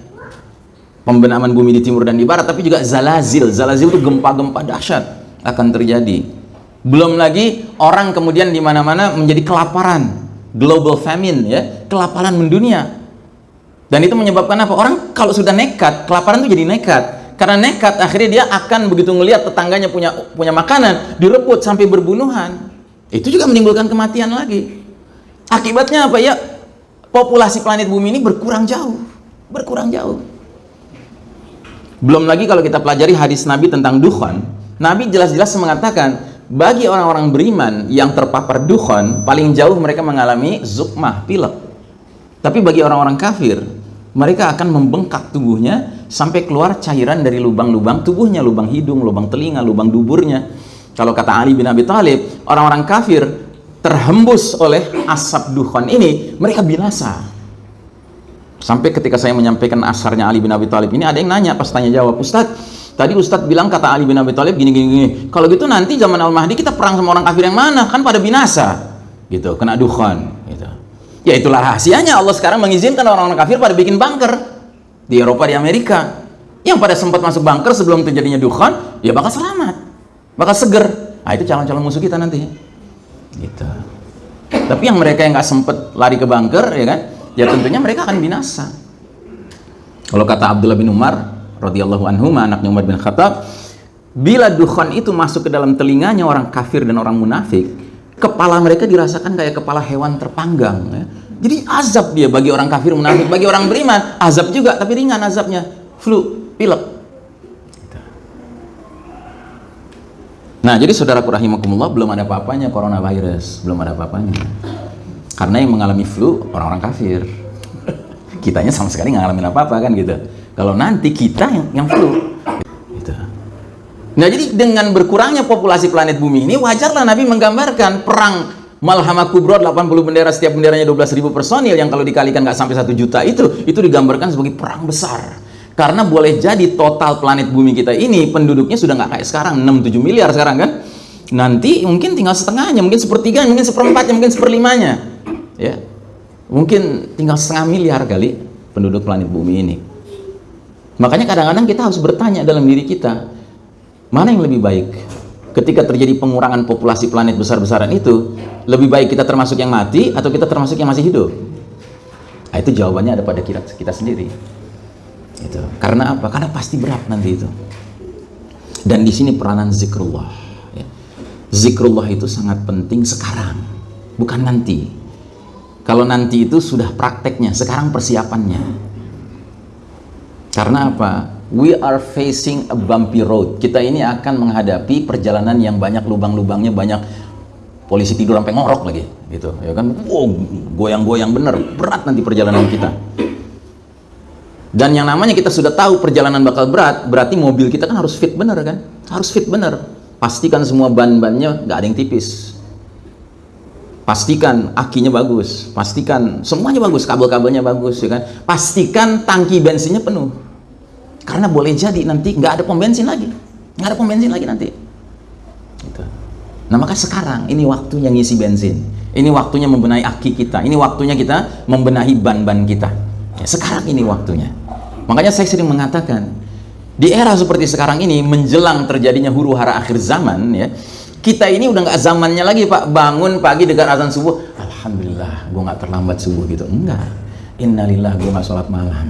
pembenaman bumi di timur dan di barat, tapi juga zalazil. Zalazil itu gempa-gempa dahsyat akan terjadi belum lagi orang kemudian di mana-mana menjadi kelaparan, global famine ya, kelaparan mendunia. Dan itu menyebabkan apa? Orang kalau sudah nekat, kelaparan itu jadi nekat. Karena nekat akhirnya dia akan begitu melihat tetangganya punya punya makanan, direbut sampai berbunuhan. Itu juga menimbulkan kematian lagi. Akibatnya apa ya? Populasi planet bumi ini berkurang jauh, berkurang jauh. Belum lagi kalau kita pelajari hadis Nabi tentang dukhon, Nabi jelas-jelas mengatakan bagi orang-orang beriman yang terpapar dukhon paling jauh mereka mengalami zukmah pilek. Tapi bagi orang-orang kafir mereka akan membengkak tubuhnya sampai keluar cairan dari lubang-lubang tubuhnya lubang hidung, lubang telinga, lubang duburnya. Kalau kata Ali bin Abi Thalib orang-orang kafir terhembus oleh asap dukhon ini mereka binasa. Sampai ketika saya menyampaikan asarnya Ali bin Abi Thalib ini ada yang nanya pas tanya jawab Ustadz Tadi Ustadz bilang kata Ali bin Abi Thalib gini gini gini. Kalau gitu nanti zaman Al Mahdi kita perang sama orang kafir yang mana? Kan pada binasa. gitu kena dukhan gitu. Ya itulah rahasianya. Allah sekarang mengizinkan orang-orang kafir pada bikin bunker di Eropa di Amerika. Yang pada sempat masuk bunker sebelum terjadinya dukhan ya bakal selamat. Bakal seger. Nah itu calon-calon musuh kita nanti. Gitu. Tapi yang mereka yang nggak sempet lari ke bunker ya kan? Ya tentunya mereka akan binasa. Kalau kata Abdullah bin Umar radhiyallahu anhu anaknya Umar bin Khattab bila dukhan itu masuk ke dalam telinganya orang kafir dan orang munafik kepala mereka dirasakan kayak kepala hewan terpanggang ya. jadi azab dia bagi orang kafir munafik bagi orang beriman. Azab juga tapi ringan azabnya. Flu pilek. Nah jadi saudaraku rahimakumullah belum ada apa-apanya coronavirus belum ada apa-apanya. Karena yang mengalami flu orang-orang kafir. Kitanya sama sekali nggak ngalamin apa-apa kan gitu kalau nanti kita yang, yang flu. Gitu. nah jadi dengan berkurangnya populasi planet bumi ini wajarlah Nabi menggambarkan perang Malhamah Kubro 80 bendera setiap benderanya 12.000 personil yang kalau dikalikan nggak sampai satu juta itu itu digambarkan sebagai perang besar. Karena boleh jadi total planet bumi kita ini penduduknya sudah nggak kayak sekarang 6-7 miliar sekarang kan? Nanti mungkin tinggal setengahnya mungkin sepertiganya mungkin seperempatnya mungkin seperlimanya. Ya. Mungkin tinggal setengah miliar kali penduduk planet bumi ini makanya kadang-kadang kita harus bertanya dalam diri kita mana yang lebih baik? Ketika terjadi pengurangan populasi planet besar-besaran itu lebih baik kita termasuk yang mati atau kita termasuk yang masih hidup? Nah, itu jawabannya ada pada kita, sendiri. Itu. Karena apa? karena pasti berat nanti itu. Dan di sini peranan zikrullah ya. zikrullah itu sangat penting sekarang bukan nanti. Kalau nanti itu sudah prakteknya sekarang persiapannya karena apa we are facing a bumpy road. Kita ini akan menghadapi perjalanan yang banyak lubang-lubangnya, banyak polisi tidur sampai ngorok lagi, gitu. Ya kan, wow, goyang-goyang bener, berat nanti perjalanan kita. Dan yang namanya kita sudah tahu perjalanan bakal berat, berarti mobil kita kan harus fit bener kan? Harus fit bener. Pastikan semua ban-bannya nggak ada yang tipis. Pastikan akinya bagus, pastikan semuanya bagus, kabel-kabelnya bagus, ya kan? Pastikan tangki bensinnya penuh. Karena boleh jadi nanti nggak ada pom bensin lagi nggak ada pom bensin lagi nanti. Gitu. nah maka sekarang ini waktunya ngisi bensin. Ini waktunya membenahi aki kita. Ini waktunya kita membenahi ban-ban kita. Ya, sekarang ini waktunya. Makanya saya sering mengatakan di era seperti sekarang ini menjelang terjadinya huru hara akhir zaman ya kita ini udah nggak zamannya lagi pak. Bangun pagi dekat azan subuh. Alhamdulillah gue nggak terlambat subuh gitu. Enggak. Innalillah gue nggak sholat malam.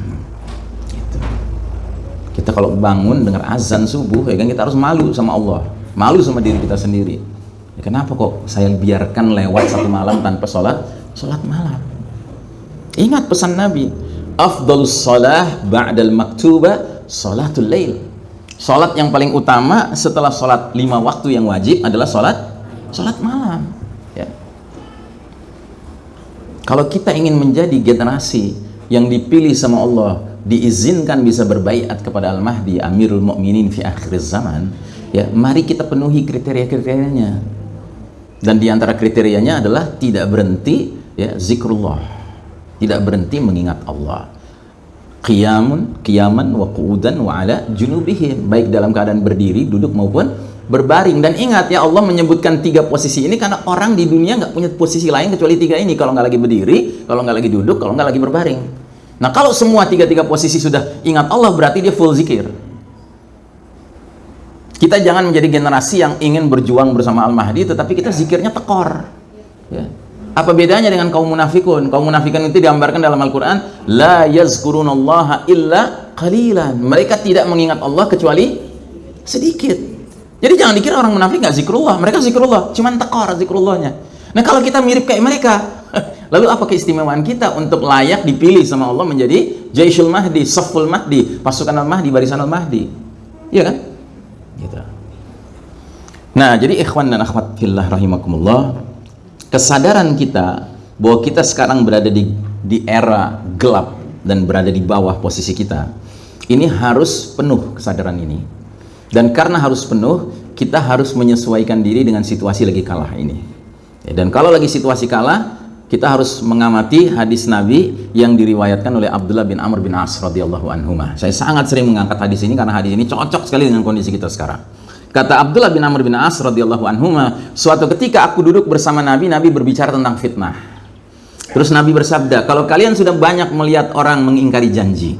Kita kalau bangun dengar azan subuh ya kan kita harus malu sama Allah. Malu sama diri kita sendiri. Ya, kenapa kok saya biarkan lewat satu malam tanpa sholat? Sholat malam. Ingat pesan Nabi afdalus sholah ba'dal maktuba sholatul lail sholat yang paling utama setelah sholat lima waktu yang wajib adalah sholat sholat malam ya. kalau kita ingin menjadi generasi yang dipilih sama Allah diizinkan bisa berbaiat kepada Al-Mahdi Amirul Mukminin fi akhir zaman ya mari kita penuhi kriteria-kriterianya. Dan di antara kriterianya adalah tidak berhenti ya zikrullah. Tidak berhenti mengingat Allah qiyamun qiyaman wa qu'udan wa ala junubihim baik dalam keadaan berdiri duduk maupun berbaring dan ingat ya Allah menyebutkan tiga posisi ini karena orang di dunia nggak punya posisi lain kecuali tiga ini kalau nggak lagi berdiri kalau nggak lagi duduk kalau nggak lagi berbaring Nah kalau semua tiga-tiga posisi sudah ingat Allah berarti dia full zikir. Kita jangan menjadi generasi yang ingin berjuang bersama Al-Mahdi tetapi kita zikirnya tekor. Ya. Apa bedanya dengan kaum munafikun? Kaum munafikun itu digambarkan dalam Al-Quran La yazkurunallaha illa qalilan Mereka tidak mengingat Allah kecuali sedikit Jadi jangan dikira orang munafik nggak zikrullah Mereka zikrullah, cuman tekor zikrullahnya Nah kalau kita mirip kayak mereka Lalu apa keistimewaan kita untuk layak dipilih sama Allah menjadi Jaisul Mahdi, Saful Mahdi, pasukan Al-Mahdi, barisan Al-Mahdi. Iya kan? Gitu. Nah, jadi ikhwan dan akhwat fillah rahimakumullah, kesadaran kita bahwa kita sekarang berada di di era gelap dan berada di bawah posisi kita. Ini harus penuh kesadaran ini. Dan karena harus penuh, kita harus menyesuaikan diri dengan situasi lagi kalah ini. Dan kalau lagi situasi kalah, kita harus mengamati hadis Nabi yang diriwayatkan oleh Abdullah bin Amr bin As radhiyallahu anhu. Saya sangat sering mengangkat hadis ini karena hadis ini cocok sekali dengan kondisi kita sekarang. Kata Abdullah bin Amr bin As radhiyallahu anhu, suatu ketika aku duduk bersama Nabi, Nabi berbicara tentang fitnah. Terus Nabi bersabda, kalau kalian sudah banyak melihat orang mengingkari janji,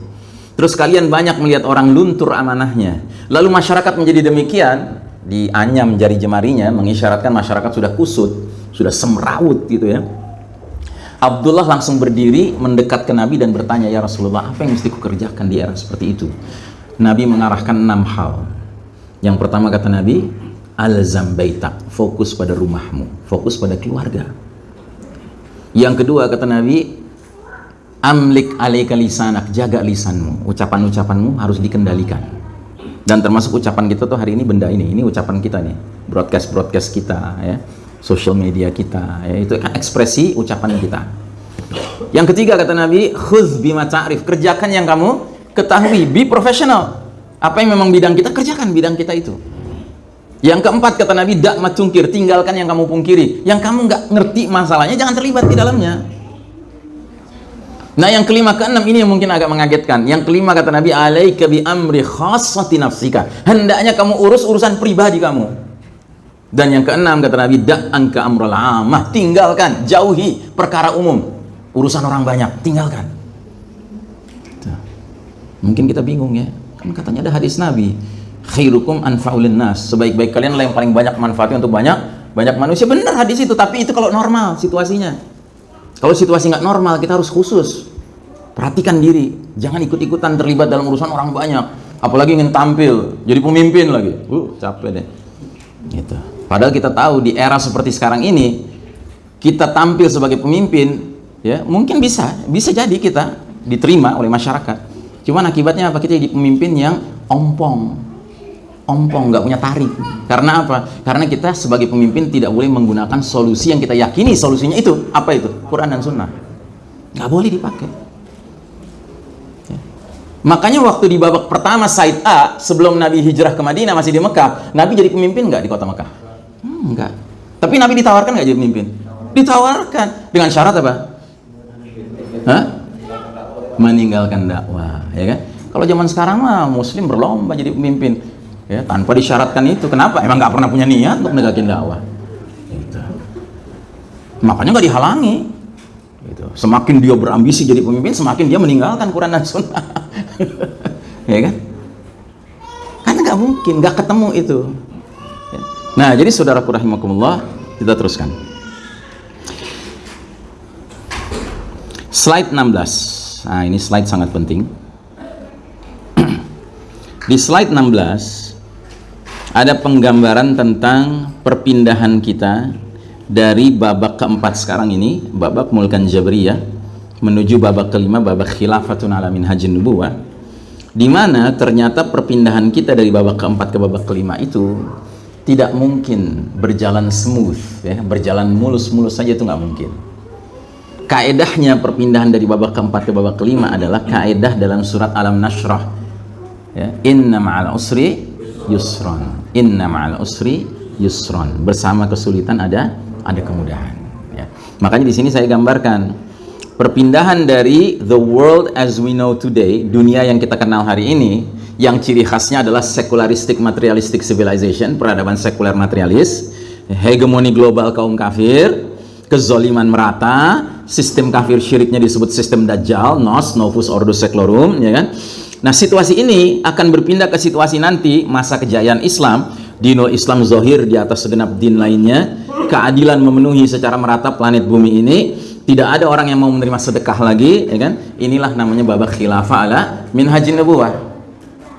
terus kalian banyak melihat orang luntur amanahnya, lalu masyarakat menjadi demikian, dianyam jari jemarinya mengisyaratkan masyarakat sudah kusut, sudah semrawut gitu ya. Abdullah langsung berdiri mendekat ke Nabi dan bertanya, "Ya Rasulullah, apa yang mesti kukerjakan di era seperti itu?" Nabi mengarahkan enam hal. Yang pertama kata Nabi, alzam baitak, fokus pada rumahmu, fokus pada keluarga. Yang kedua kata Nabi, amlik alaika lisanak, jaga lisanmu, ucapan-ucapanmu harus dikendalikan. Dan termasuk ucapan kita tuh hari ini benda ini, ini ucapan kita nih, broadcast-broadcast kita ya, social media kita, ya, itu ekspresi ucapan kita. Yang ketiga kata Nabi, khudz bima ta'rif, kerjakan yang kamu ketahui, be professional apa yang memang bidang kita kerjakan bidang kita itu. Yang keempat kata Nabi dak matungkir tinggalkan yang kamu pungkiri. Yang kamu nggak ngerti masalahnya jangan terlibat di dalamnya. Nah yang kelima keenam ini yang mungkin agak mengagetkan. Yang kelima kata Nabi alaika bi amri khassati nafsika. Hendaknya kamu urus urusan pribadi kamu. Dan yang keenam kata Nabi dak angka amrul amah tinggalkan jauhi perkara umum. Urusan orang banyak tinggalkan. Mungkin kita bingung ya Kan katanya ada hadis Nabi, khairukum anfa'ulin nas. Sebaik-baik kalian lah yang paling banyak manfaatnya untuk banyak banyak manusia. Benar hadis itu, tapi itu kalau normal situasinya. Kalau situasi nggak normal, kita harus khusus. Perhatikan diri, jangan ikut-ikutan terlibat dalam urusan orang banyak. Apalagi ingin tampil, jadi pemimpin lagi. Uh, capek deh. Gitu. Padahal kita tahu di era seperti sekarang ini, kita tampil sebagai pemimpin, ya mungkin bisa, bisa jadi kita diterima oleh masyarakat. Cuman akibatnya apa? Kita jadi pemimpin yang ompong. Ompong, nggak punya tarik. Karena apa? Karena kita sebagai pemimpin tidak boleh menggunakan solusi yang kita yakini solusinya itu. Apa itu? Quran dan Sunnah. Nggak boleh dipakai. Ya. Makanya waktu di babak pertama Said A, sebelum Nabi hijrah ke Madinah masih di Mekah, Nabi jadi pemimpin nggak di kota Mekah? Hmm, enggak. Tapi Nabi ditawarkan nggak jadi pemimpin? Ditawarkan. Dengan syarat apa? Hah? Meninggalkan dakwah ya kan? Kalau zaman sekarang mah muslim berlomba jadi pemimpin ya tanpa disyaratkan itu. Kenapa? Emang nggak pernah punya niat untuk menegakkan dakwah. Gitu. makanya nggak dihalangi. Gitu. semakin dia berambisi jadi pemimpin semakin dia meninggalkan Quran dan Sunnah. Ya kan? Karena nggak mungkin nggak ketemu itu. Ya. nah jadi saudara rahimakumullah kita teruskan. Slide 16 Nah, ini slide sangat penting. Di slide 16 ada penggambaran tentang perpindahan kita dari babak keempat sekarang ini, babak mulkan jabriyah menuju babak kelima, babak khilafatun ala minhajin nubuwah di mana ternyata perpindahan kita dari babak keempat ke babak kelima itu tidak mungkin berjalan smooth ya, berjalan mulus-mulus saja itu nggak mungkin kaedahnya perpindahan dari babak keempat ke babak kelima adalah kaedah dalam surat Alam Nashrah. Ya, inna ma'al usri yusron. Inna ma'al usri yusron. Bersama kesulitan ada ada kemudahan. Ya. makanya di sini saya gambarkan perpindahan dari the world as we know today dunia yang kita kenal hari ini yang ciri khasnya adalah secularistic materialistic civilization peradaban sekuler materialis hegemoni global kaum kafir kezoliman merata, sistem kafir syiriknya disebut sistem dajjal, nos, novus ordo seclorum, ya kan? Nah, situasi ini akan berpindah ke situasi nanti masa kejayaan Islam, dinul Islam zohir di atas segenap din lainnya, keadilan memenuhi secara merata planet bumi ini, tidak ada orang yang mau menerima sedekah lagi, ya kan? Inilah namanya babak khilafah ala minhajin nubuwah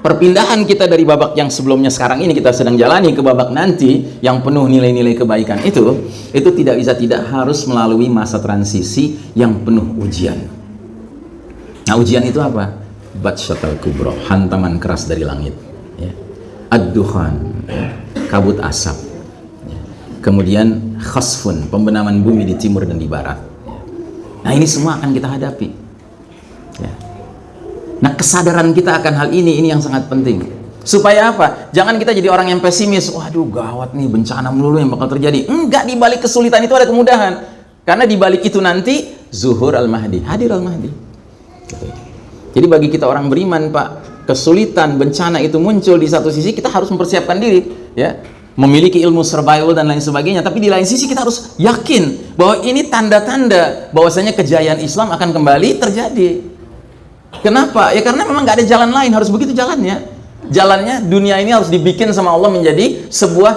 perpindahan kita dari babak yang sebelumnya sekarang ini kita sedang jalani ke babak nanti yang penuh nilai-nilai kebaikan itu itu tidak bisa tidak harus melalui masa transisi yang penuh ujian nah ujian itu apa? batsyatal kubro hantaman keras dari langit ya. ad-duhan kabut asap ya. kemudian khasfun pembenaman bumi di timur dan di barat ya. nah ini semua akan kita hadapi ya Nah, kesadaran kita akan hal ini ini yang sangat penting. Supaya apa? Jangan kita jadi orang yang pesimis. Waduh, gawat nih bencana melulu yang bakal terjadi. Enggak, di balik kesulitan itu ada kemudahan. Karena di balik itu nanti zuhur al-mahdi, hadir al-mahdi. Gitu. Jadi bagi kita orang beriman, Pak, kesulitan, bencana itu muncul di satu sisi kita harus mempersiapkan diri ya memiliki ilmu survival dan lain sebagainya tapi di lain sisi kita harus yakin bahwa ini tanda-tanda bahwasanya kejayaan Islam akan kembali terjadi kenapa? Ya karena memang nggak ada jalan lain. Harus begitu jalannya. Jalannya dunia ini harus dibikin sama Allah menjadi sebuah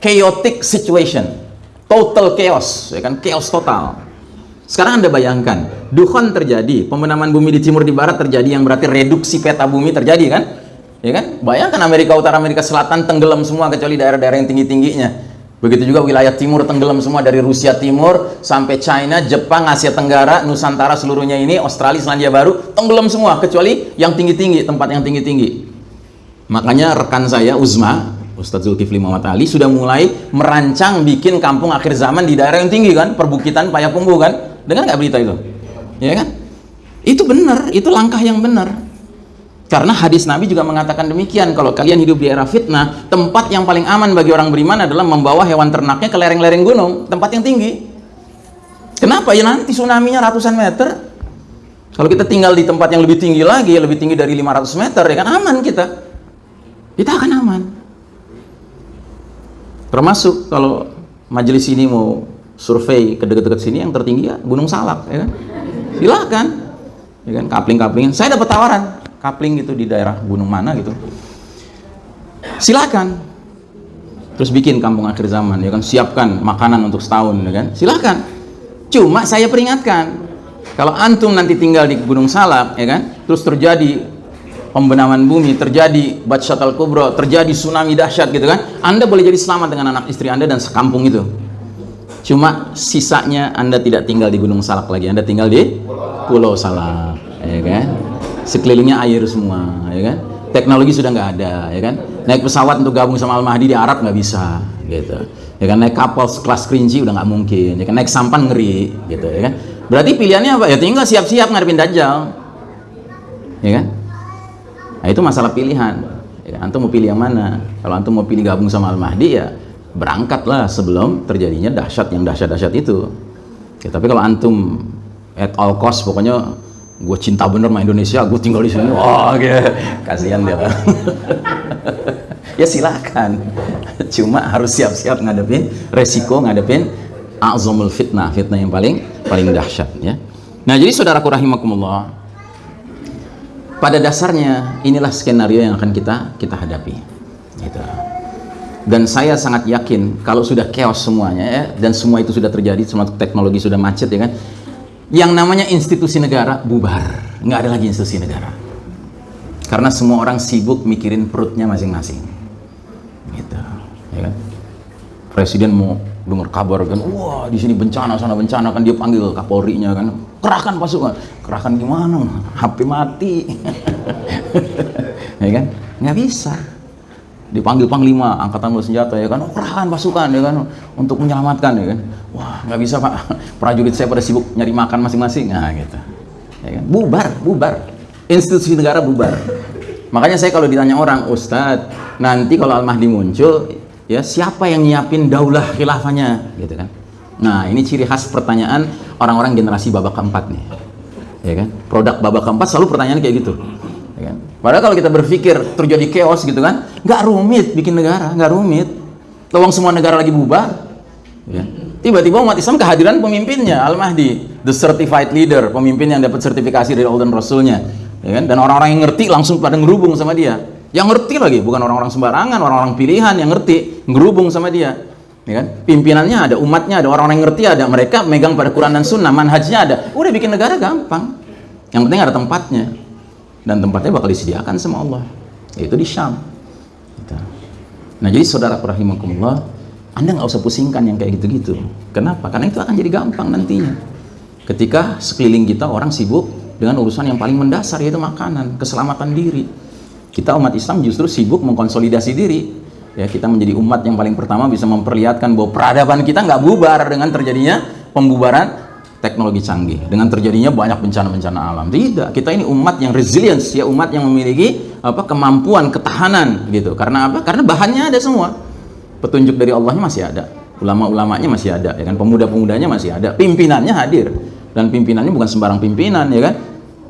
chaotic situation. Total chaos ya kan? Chaos total. Sekarang anda bayangkan dukhon terjadi pembenaman bumi di timur di barat terjadi yang berarti reduksi peta bumi terjadi kan? Ya kan? Bayangkan Amerika Utara Amerika Selatan tenggelam semua kecuali daerah-daerah yang tinggi-tingginya begitu juga wilayah timur tenggelam semua dari Rusia Timur sampai China Jepang Asia Tenggara Nusantara seluruhnya ini Australia Selandia Baru tenggelam semua kecuali yang tinggi-tinggi tempat yang tinggi-tinggi. Makanya rekan saya Uzma Ustadz Zulkifli Muhammad Ali sudah mulai merancang bikin kampung akhir zaman di daerah yang tinggi kan? Perbukitan Payakumbuh kan? Dengar nggak berita itu? Ya kan? Itu benar itu langkah yang benar karena hadis Nabi juga mengatakan demikian, kalau kalian hidup di era fitnah, tempat yang paling aman bagi orang beriman adalah membawa hewan ternaknya ke lereng-lereng gunung, tempat yang tinggi. Kenapa? Ya nanti tsunami-nya ratusan meter. Kalau kita tinggal di tempat yang lebih tinggi lagi, lebih tinggi dari 500 meter, ya kan aman kita. Kita akan aman. Termasuk kalau majelis ini mau survei ke dekat-dekat sini, yang tertinggi ya Gunung Salak, ya kan? Silakan. Ya kan, kapling-kaplingin. Saya dapat tawaran, kapling gitu di daerah gunung mana gitu. Silakan. Terus bikin kampung akhir zaman ya kan? Siapkan makanan untuk setahun ya kan? Silakan. Cuma saya peringatkan kalau antum nanti tinggal di gunung salak ya kan? Terus terjadi pembenaman bumi terjadi batshat al kubro terjadi tsunami dahsyat gitu kan? Anda boleh jadi selamat dengan anak istri anda dan sekampung itu. Cuma sisanya anda tidak tinggal di gunung salak lagi anda tinggal di pulau salak ya kan sekelilingnya air semua ya kan? Teknologi sudah nggak ada ya kan? Naik pesawat untuk gabung sama Al Mahdi di Arab nggak bisa gitu. Ya kan? Naik kapal kelas kerinci udah nggak mungkin ya kan? Naik sampan ngeri gitu ya kan? Berarti pilihannya apa? Ya tinggal siap-siap ngadepin Dajjal ya kan? Nah itu masalah pilihan ya kan? antum mau pilih yang mana? Kalau antum mau pilih gabung sama Al Mahdi ya berangkatlah sebelum terjadinya dahsyat yang dahsyat-dahsyat itu. Ya, tapi kalau antum at all cost pokoknya gue cinta bener sama Indonesia, gue tinggal di sini. Wah, oh, gitu. kasihan dia ya silakan. Cuma harus siap-siap ngadepin resiko, ngadepin azamul fitnah, fitnah yang paling paling dahsyat ya. Nah, jadi saudaraku rahimakumullah, pada dasarnya inilah skenario yang akan kita kita hadapi. Gitu. Dan saya sangat yakin kalau sudah chaos semuanya ya, dan semua itu sudah terjadi, semua teknologi sudah macet ya kan, yang namanya institusi negara bubar. Nggak ada lagi institusi negara. Karena semua orang sibuk mikirin perutnya masing-masing. Gitu ya kan? Presiden mau dengar kabar kan wah di sini bencana sana bencana kan dia panggil kapolri-nya kan kerahkan pasukan. Kerahkan gimana? HP mati. Ya kan? Nggak bisa dipanggil panglima angkatan bersenjata ya kan? Oh, kerahkan pasukan ya kan? Untuk menyelamatkan ya kan? Wah nggak bisa pak. Prajurit saya pada sibuk nyari makan masing-masing. Nah gitu. Ya kan? Bubar bubar. Institusi negara bubar. Makanya saya kalau ditanya orang Ustadz nanti kalau Al-Mahdi muncul ya siapa yang nyiapin daulah khilafahnya? Gitu kan? Nah ini ciri khas pertanyaan orang-orang generasi babak keempat nih. Ya kan? Produk babak keempat selalu pertanyaan kayak gitu. Ya kan? Padahal kalau kita berpikir terjadi chaos gitu kan nggak rumit bikin negara nggak rumit tolong semua negara lagi bubar ya. tiba-tiba umat Islam kehadiran pemimpinnya Al-Mahdi the certified leader pemimpin yang dapat sertifikasi dari Allah dan Rasulnya ya kan? dan orang-orang yang ngerti langsung pada ngerubung sama dia yang ngerti lagi bukan orang-orang sembarangan orang-orang pilihan yang ngerti ngerubung sama dia ya kan? pimpinannya ada umatnya ada orang-orang yang ngerti ada mereka megang pada Quran dan Sunnah manhajnya ada udah bikin negara gampang yang penting ada tempatnya dan tempatnya bakal disediakan sama Allah yaitu di Syam. Gitu. nah jadi saudara rahimakumullah anda nggak usah pusingkan yang kayak gitu-gitu. Kenapa? karena itu akan jadi gampang nantinya. Ketika sekeliling kita orang sibuk dengan urusan yang paling mendasar yaitu makanan keselamatan diri. Kita umat Islam justru sibuk mengkonsolidasi diri. Ya kita menjadi umat yang paling pertama bisa memperlihatkan bahwa peradaban kita nggak bubar dengan terjadinya pembubaran teknologi canggih. Dengan terjadinya banyak bencana-bencana alam. Tidak kita ini umat yang resilience ya umat yang memiliki apa kemampuan ketahanan gitu. Karena apa? Karena bahannya ada semua. Petunjuk dari Allahnya masih ada. Ulama-ulamanya masih ada ya kan? Pemuda-pemudanya masih ada. Pimpinannya hadir. Dan pimpinannya bukan sembarang pimpinan ya kan?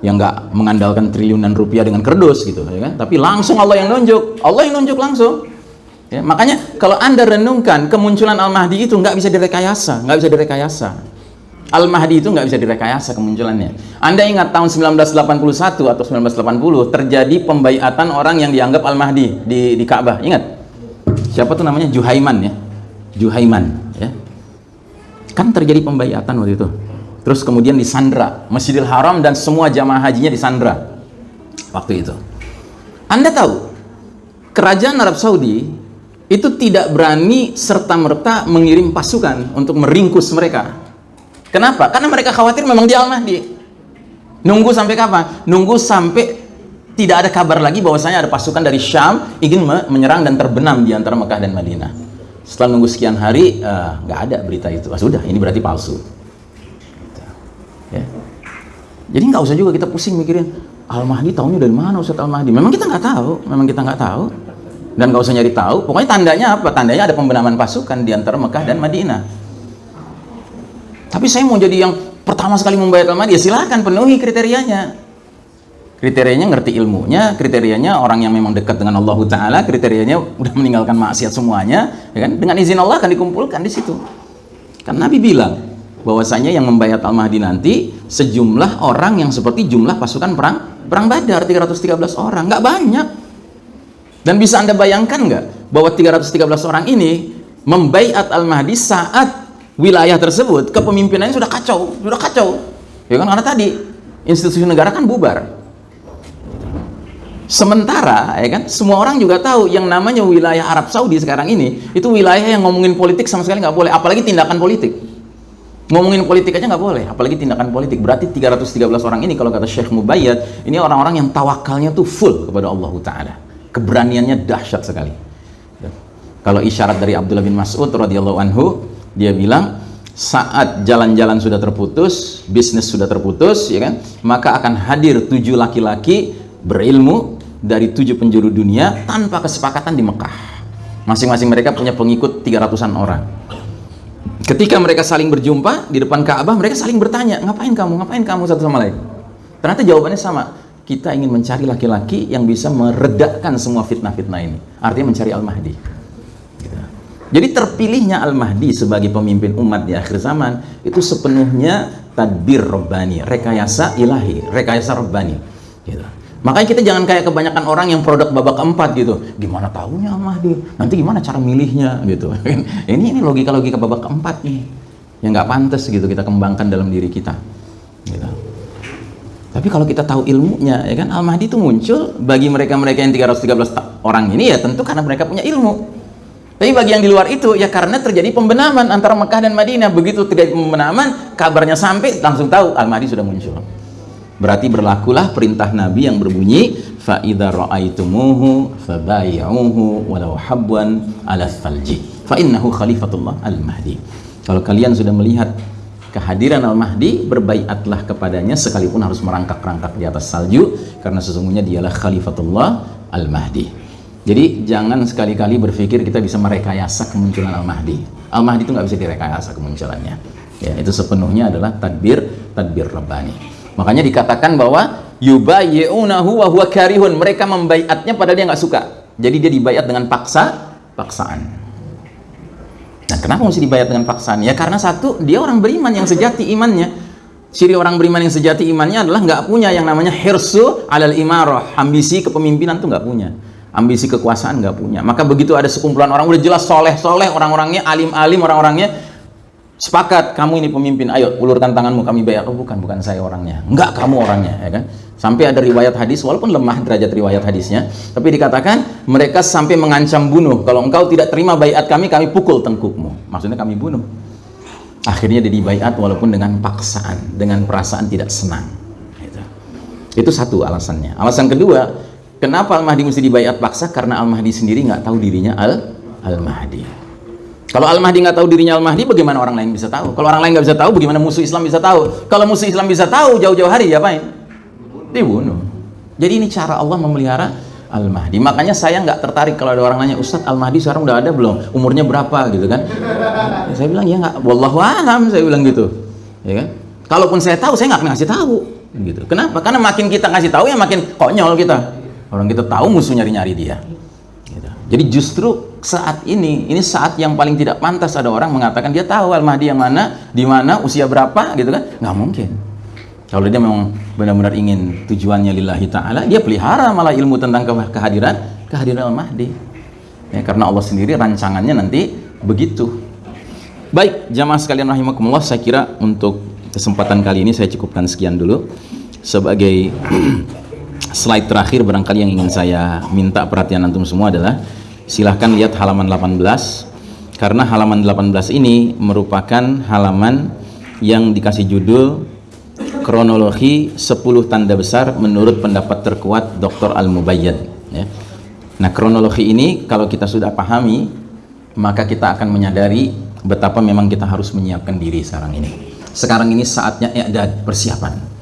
Yang nggak mengandalkan triliunan rupiah dengan kerdus gitu ya kan? Tapi langsung Allah yang nunjuk. Allah yang nunjuk langsung. Ya, makanya kalau anda renungkan kemunculan Al-Mahdi itu nggak bisa direkayasa, nggak bisa direkayasa. Al-Mahdi itu nggak bisa direkayasa kemunculannya. Anda ingat tahun 1981 atau 1980 terjadi pembaiatan orang yang dianggap Al-Mahdi di, di Ka'bah. Ingat? Siapa tuh namanya? Juhaiman ya. Juhaiman ya. Kan terjadi pembaiatan waktu itu. Terus kemudian disandra Masjidil Haram dan semua jamaah hajinya disandra waktu itu. Anda tahu kerajaan Arab Saudi itu tidak berani serta-merta mengirim pasukan untuk meringkus mereka Kenapa? Karena mereka khawatir memang dia Al-Mahdi. Nunggu sampai kapan? Nunggu sampai tidak ada kabar lagi bahwasanya ada pasukan dari Syam ingin menyerang dan terbenam di antara Mekah dan Madinah. Setelah nunggu sekian hari, eh, nggak uh, ada berita itu. Ah, sudah, ini berarti palsu. Ya. Jadi nggak usah juga kita pusing mikirin Al-Mahdi tahunya dari mana Ustaz Al-Mahdi. Memang kita nggak tahu, memang kita nggak tahu. Dan nggak usah nyari tahu. Pokoknya tandanya apa? Tandanya ada pembenaman pasukan di antara Mekah dan Madinah. Tapi saya mau jadi yang pertama sekali membayar al ya silahkan penuhi kriterianya. Kriterianya ngerti ilmunya, kriterianya orang yang memang dekat dengan Allah Ta'ala, kriterianya udah meninggalkan maksiat semuanya, ya kan? dengan izin Allah akan dikumpulkan di situ. Kan Nabi bilang, bahwasanya yang membayar Al-Mahdi nanti sejumlah orang yang seperti jumlah pasukan perang perang Badar 313 orang, nggak banyak. Dan bisa Anda bayangkan nggak bahwa 313 orang ini membayat Al-Mahdi saat wilayah tersebut kepemimpinannya sudah kacau sudah kacau. Ya kan? Karena tadi institusi negara kan bubar. Sementara ya kan? Semua orang juga tahu yang namanya wilayah Arab Saudi sekarang ini itu wilayah yang ngomongin politik sama sekali nggak boleh. Apalagi tindakan politik. Ngomongin politik aja nggak boleh. Apalagi tindakan politik. Berarti 313 orang ini kalau kata Syekh Mubayyad ini orang-orang yang tawakalnya tuh full kepada Allah Ta'ala. Keberaniannya dahsyat sekali. Kalau isyarat dari Abdullah bin Mas'ud radhiyallahu anhu dia bilang saat jalan-jalan sudah terputus, bisnis sudah terputus, ya kan? Maka akan hadir tujuh laki-laki berilmu dari tujuh penjuru dunia tanpa kesepakatan di Mekah. Masing-masing mereka punya pengikut 300-an orang. Ketika mereka saling berjumpa di depan Ka'bah, mereka saling bertanya, "Ngapain kamu? Ngapain kamu satu sama lain?" Ternyata jawabannya sama. Kita ingin mencari laki-laki yang bisa meredakan semua fitnah-fitnah ini. Artinya mencari Al-Mahdi. Jadi terpilihnya Al-Mahdi sebagai pemimpin umat di akhir zaman itu sepenuhnya tadbir Rabbani, rekayasa ilahi, rekayasa Rabbani. Gitu. Makanya kita jangan kayak kebanyakan orang yang produk babak keempat gitu. Gimana tahunya Al-Mahdi? Nanti gimana cara milihnya gitu. ini ini logika-logika babak keempat nih. Yang nggak pantas gitu kita kembangkan dalam diri kita. Gitu. Tapi kalau kita tahu ilmunya, ya kan Al-Mahdi itu muncul bagi mereka-mereka yang 313 orang ini ya tentu karena mereka punya ilmu. Tapi bagi yang di luar itu ya karena terjadi pembenaman antara Mekah dan Madinah. Begitu terjadi pembenaman, kabarnya sampai langsung tahu Al-Mahdi sudah muncul. Berarti berlakulah perintah Nabi yang berbunyi ra'aitumuhu fabay'uhu walau habwan 'ala falji fa innahu khalifatullah al-mahdi. Kalau kalian sudah melihat kehadiran Al-Mahdi, berbaiatlah kepadanya sekalipun harus merangkak-rangkak di atas salju karena sesungguhnya dialah khalifatullah al-mahdi. Jadi jangan sekali-kali berpikir kita bisa merekayasa kemunculan Al-Mahdi. Al-Mahdi itu nggak bisa direkayasa kemunculannya. Ya, itu sepenuhnya adalah tadbir tadbir Rabbani. Makanya dikatakan bahwa yubayyunahu wa huwa karihun. Mereka membaiatnya padahal dia nggak suka. Jadi dia dibayat dengan paksa, paksaan. Nah, kenapa mesti dibayat dengan paksaan? Ya karena satu, dia orang beriman yang sejati imannya. Ciri orang beriman yang sejati imannya adalah nggak punya yang namanya hirsu alal imarah, ambisi kepemimpinan tuh nggak punya ambisi kekuasaan nggak punya. Maka begitu ada sekumpulan orang udah jelas soleh soleh orang-orangnya alim alim orang-orangnya sepakat kamu ini pemimpin ayo ulurkan tanganmu kami bayar. Oh bukan bukan saya orangnya. Enggak kamu orangnya ya kan? Sampai ada riwayat hadis walaupun lemah derajat riwayat hadisnya tapi dikatakan mereka sampai mengancam bunuh. Kalau engkau tidak terima bayat kami kami pukul tengkukmu. Maksudnya kami bunuh. Akhirnya dia dibayat walaupun dengan paksaan dengan perasaan tidak senang itu, itu satu alasannya. Alasan kedua Kenapa Al-Mahdi mesti dibayat paksa? Karena Al-Mahdi sendiri nggak tahu dirinya Al Al-Mahdi. Kalau Al-Mahdi nggak tahu dirinya Al-Mahdi, bagaimana orang lain bisa tahu? Kalau orang lain nggak bisa tahu, bagaimana musuh Islam bisa tahu? Kalau musuh Islam bisa tahu jauh-jauh hari, diapain? Dibunuh. Jadi ini cara Allah memelihara Al-Mahdi. Makanya saya nggak tertarik kalau ada orang nanya, Ustadz Al-Mahdi sekarang udah ada belum? Umurnya berapa gitu kan? Ya, saya bilang ya nggak, wallahu alam saya bilang gitu. Ya kan? Kalaupun saya tahu, saya nggak ngasih tahu. Gitu. Kenapa? Karena makin kita ngasih tahu ya makin konyol kita orang kita tahu musuh nyari-nyari dia. Gitu. jadi justru saat ini ini saat yang paling tidak pantas ada orang mengatakan dia tahu Al-Mahdi yang mana di mana usia berapa gitu kan? Nggak mungkin. Kalau dia memang benar-benar ingin tujuannya lillahi ta'ala dia pelihara malah ilmu tentang ke- kehadiran kehadiran Al-Mahdi. Ya, karena Allah sendiri rancangannya nanti begitu. Baik jamaah sekalian rahimakumullah saya kira untuk kesempatan kali ini saya cukupkan sekian dulu. Sebagai slide terakhir barangkali yang ingin saya minta perhatian antum semua adalah silahkan lihat halaman 18 karena halaman 18 ini merupakan halaman yang dikasih judul kronologi 10 tanda besar menurut pendapat terkuat Dr. Al-Mubayyad ya. Nah kronologi ini kalau kita sudah pahami maka kita akan menyadari betapa memang kita harus menyiapkan diri sekarang ini sekarang ini saatnya i'dad persiapan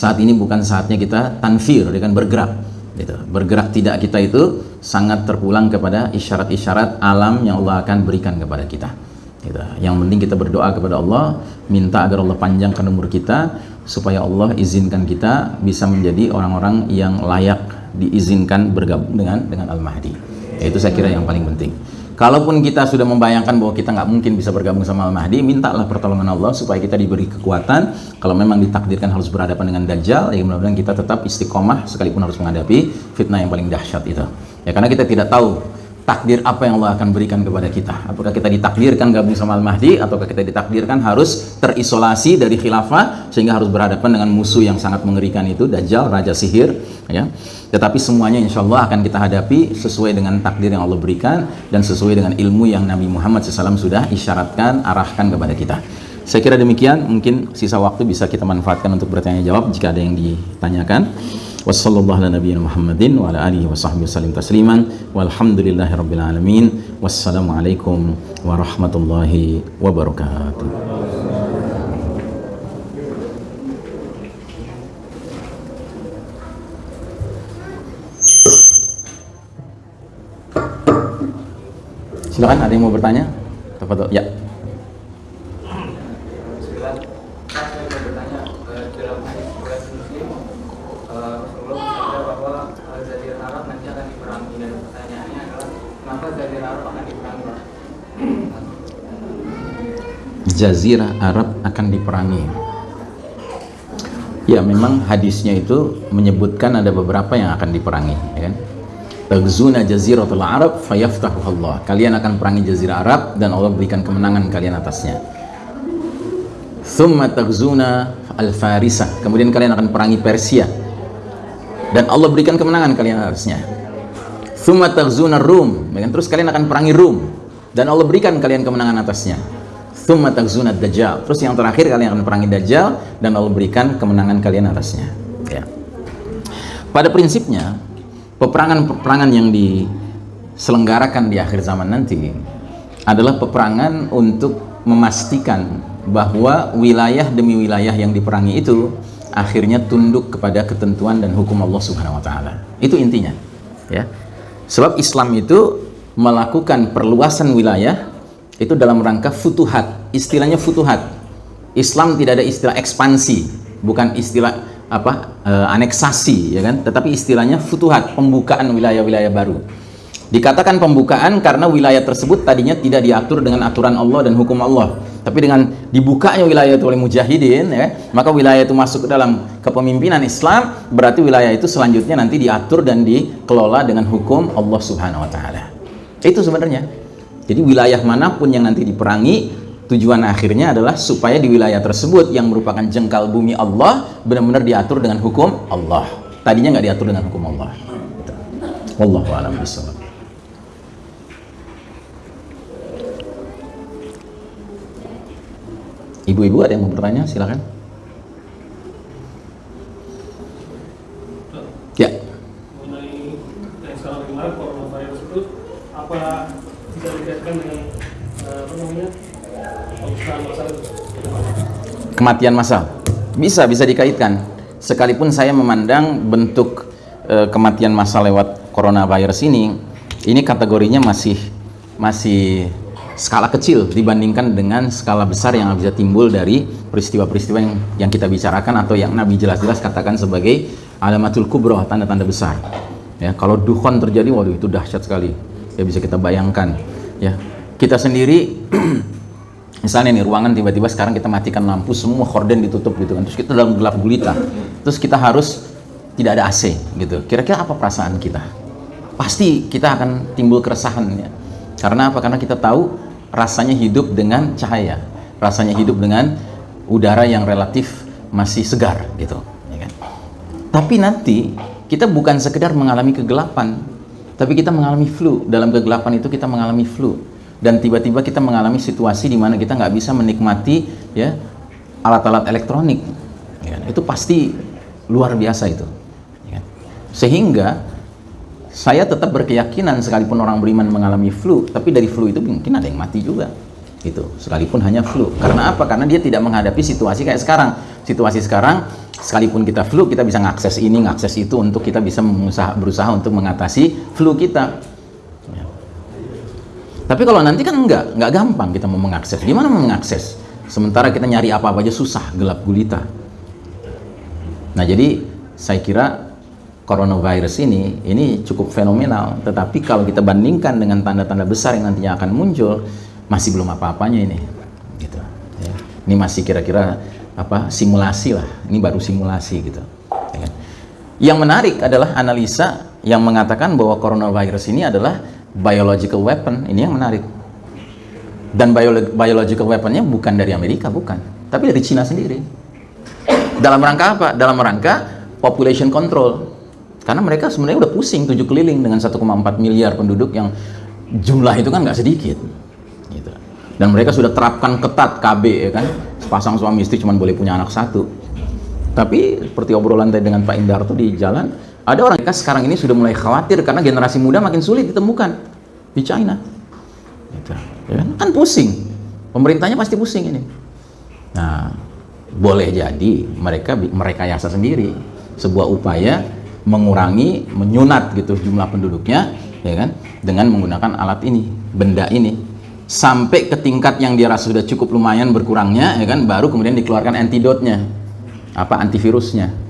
saat ini bukan saatnya kita tanfir dengan bergerak gitu. bergerak tidak kita itu sangat terpulang kepada isyarat-isyarat alam yang Allah akan berikan kepada kita gitu. yang penting kita berdoa kepada Allah minta agar Allah panjangkan umur kita supaya Allah izinkan kita bisa menjadi orang-orang yang layak diizinkan bergabung dengan dengan Al-Mahdi itu saya kira yang paling penting Kalaupun kita sudah membayangkan bahwa kita nggak mungkin bisa bergabung sama Al-Mahdi, mintalah pertolongan Allah supaya kita diberi kekuatan. Kalau memang ditakdirkan harus berhadapan dengan Dajjal, ya mudah-mudahan kita tetap istiqomah sekalipun harus menghadapi fitnah yang paling dahsyat itu. Ya karena kita tidak tahu takdir apa yang Allah akan berikan kepada kita. Apakah kita ditakdirkan gabung sama Al-Mahdi ataukah kita ditakdirkan harus terisolasi dari khilafah sehingga harus berhadapan dengan musuh yang sangat mengerikan itu Dajjal, raja sihir, ya. Tetapi semuanya insya Allah akan kita hadapi sesuai dengan takdir yang Allah berikan dan sesuai dengan ilmu yang Nabi Muhammad SAW sudah isyaratkan, arahkan kepada kita. Saya kira demikian, mungkin sisa waktu bisa kita manfaatkan untuk bertanya jawab jika ada yang ditanyakan. Wassalamualaikum Muhammadin wa ala alihi tasliman. Wassalamualaikum warahmatullahi wabarakatuh. Silakan ada yang mau bertanya? Tafadhol. ya Sembilan, saya mau bertanya eh, dalam hadis riwayat Muslim, eh, Rasulullah bersabda bahwa eh, Jazirah Arab nanti akan diperangi dan pertanyaannya adalah kenapa Jazirah Arab akan diperangi? Pak? Jazirah Arab akan diperangi. Ya, memang hadisnya itu menyebutkan ada beberapa yang akan diperangi, ya kan? Tagzuna jaziratul Arab fayaftahu Allah. Kalian akan perangi jazirah Arab dan Allah berikan kemenangan kalian atasnya. Thumma tagzuna al-Farisah. Kemudian kalian akan perangi Persia. Dan Allah berikan kemenangan kalian atasnya. Thumma tagzuna Rum. Ya kan? Terus kalian akan perangi Rum dan Allah berikan kalian kemenangan atasnya. Thumma tagzuna Dajjal. Terus yang terakhir kalian akan perangi Dajjal dan Allah berikan kemenangan kalian atasnya. Ya. Pada prinsipnya peperangan-peperangan yang diselenggarakan di akhir zaman nanti adalah peperangan untuk memastikan bahwa wilayah demi wilayah yang diperangi itu akhirnya tunduk kepada ketentuan dan hukum Allah Subhanahu wa taala. Itu intinya. Ya. Sebab Islam itu melakukan perluasan wilayah itu dalam rangka futuhat. Istilahnya futuhat. Islam tidak ada istilah ekspansi, bukan istilah apa e, aneksasi ya kan? Tetapi istilahnya futuhat pembukaan wilayah-wilayah baru. Dikatakan pembukaan karena wilayah tersebut tadinya tidak diatur dengan aturan Allah dan hukum Allah. Tapi dengan dibukanya wilayah itu oleh mujahidin ya maka wilayah itu masuk ke dalam kepemimpinan Islam berarti wilayah itu selanjutnya nanti diatur dan dikelola dengan hukum Allah Subhanahu wa taala. Itu sebenarnya. Jadi wilayah mana pun yang nanti diperangi tujuan akhirnya adalah supaya di wilayah tersebut yang merupakan jengkal bumi Allah benar-benar diatur dengan hukum Allah. Tadinya nggak diatur dengan hukum Allah. Gitu. Wallahu Ibu-ibu ada yang mau bertanya? Silakan ya mengenai yang sekarang kemarin coronavirus itu apa tidak dikaitkan dengan eh, apa namanya pembukaan masa itu kematian massal bisa bisa dikaitkan. Sekalipun saya memandang bentuk eh, kematian massal lewat coronavirus ini ini kategorinya masih masih skala kecil dibandingkan dengan skala besar yang bisa timbul dari peristiwa-peristiwa yang yang kita bicarakan atau yang Nabi jelas-jelas katakan sebagai alamatul kubro tanda-tanda besar. Ya kalau dukhon terjadi waduh itu dahsyat sekali. Ya bisa kita bayangkan. Ya kita sendiri misalnya nih ruangan tiba-tiba sekarang kita matikan lampu semua horden ditutup gitu kan. Terus kita dalam gelap gulita. Terus kita harus tidak ada AC gitu. Kira-kira apa perasaan kita? Pasti kita akan timbul keresahan ya. Karena apa? Karena kita tahu rasanya hidup dengan cahaya. Rasanya hidup dengan udara yang relatif masih segar gitu ya kan? tapi nanti kita bukan sekedar mengalami kegelapan tapi kita mengalami flu. Dalam kegelapan itu kita mengalami flu dan tiba-tiba kita mengalami situasi di mana kita nggak bisa menikmati ya alat-alat elektronik. Ya kan? itu pasti luar biasa itu. Ya kan? sehingga saya tetap berkeyakinan sekalipun orang beriman mengalami flu tapi dari flu itu mungkin ada yang mati juga gitu. Sekalipun hanya flu. Karena apa? Karena dia tidak menghadapi situasi kayak sekarang. Situasi sekarang sekalipun kita flu kita bisa ngakses ini ngakses itu untuk kita bisa berusaha untuk mengatasi flu kita tapi kalau nanti kan enggak, enggak gampang kita mau mengakses. Gimana mau mengakses? Sementara kita nyari apa-apa aja susah, gelap gulita. Nah, jadi saya kira coronavirus ini ini cukup fenomenal. Tetapi kalau kita bandingkan dengan tanda-tanda besar yang nantinya akan muncul, masih belum apa-apanya ini. Gitu. Ya. Ini masih kira-kira apa simulasi lah. Ini baru simulasi gitu. Ya kan? Yang menarik adalah analisa yang mengatakan bahwa coronavirus ini adalah biological weapon ini yang menarik. Dan biolo biological weaponnya bukan dari Amerika bukan. Tapi dari Cina sendiri. Dalam rangka apa? Dalam rangka population control. Karena mereka sebenarnya udah pusing tujuh keliling dengan 1,4 miliar penduduk yang jumlah itu kan nggak sedikit gitu. dan mereka sudah terapkan ketat KB ya kan? Sepasang suami istri cuma boleh punya anak satu. Tapi seperti obrolan tadi dengan Pak Indarto di jalan ada orang mereka sekarang ini sudah mulai khawatir karena generasi muda makin sulit ditemukan di China. Gitu. Ya kan? kan pusing. Pemerintahnya pasti pusing ini. Nah, boleh jadi mereka mereka yasa sendiri sebuah upaya mengurangi, menyunat gitu jumlah penduduknya, ya kan, dengan menggunakan alat ini, benda ini, sampai ke tingkat yang dia rasa sudah cukup lumayan berkurangnya, ya kan, baru kemudian dikeluarkan antidotnya, apa antivirusnya.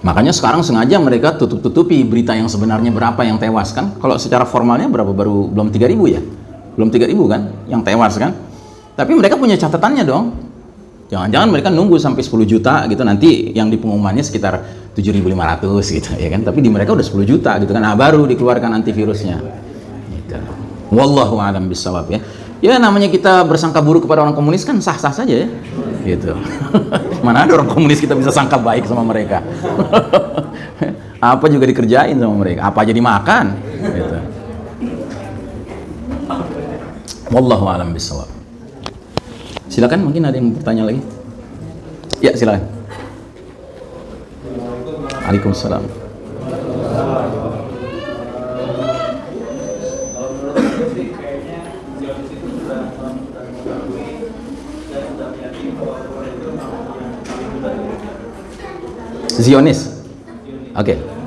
Makanya sekarang sengaja mereka tutup-tutupi berita yang sebenarnya berapa yang tewas kan. Kalau secara formalnya berapa baru belum 3000 ya? Belum 3000 kan yang tewas kan. Tapi mereka punya catatannya dong. Jangan-jangan mereka nunggu sampai 10 juta gitu nanti yang di pengumumannya sekitar 7500 gitu ya kan. Tapi di mereka udah 10 juta gitu kan. Nah, baru dikeluarkan antivirusnya. Gitu. Wallahu a'lam bisawab ya. Ya namanya kita bersangka buruk kepada orang komunis kan sah-sah saja ya. Gitu. Mana ada orang komunis kita bisa sangka baik sama mereka? Apa juga dikerjain sama mereka? Apa aja dimakan? Gitu. Wallahu alam bisawab silakan mungkin ada yang bertanya lagi? Ya silakan. Waalaikumsalam Zionis. Oke. Okay.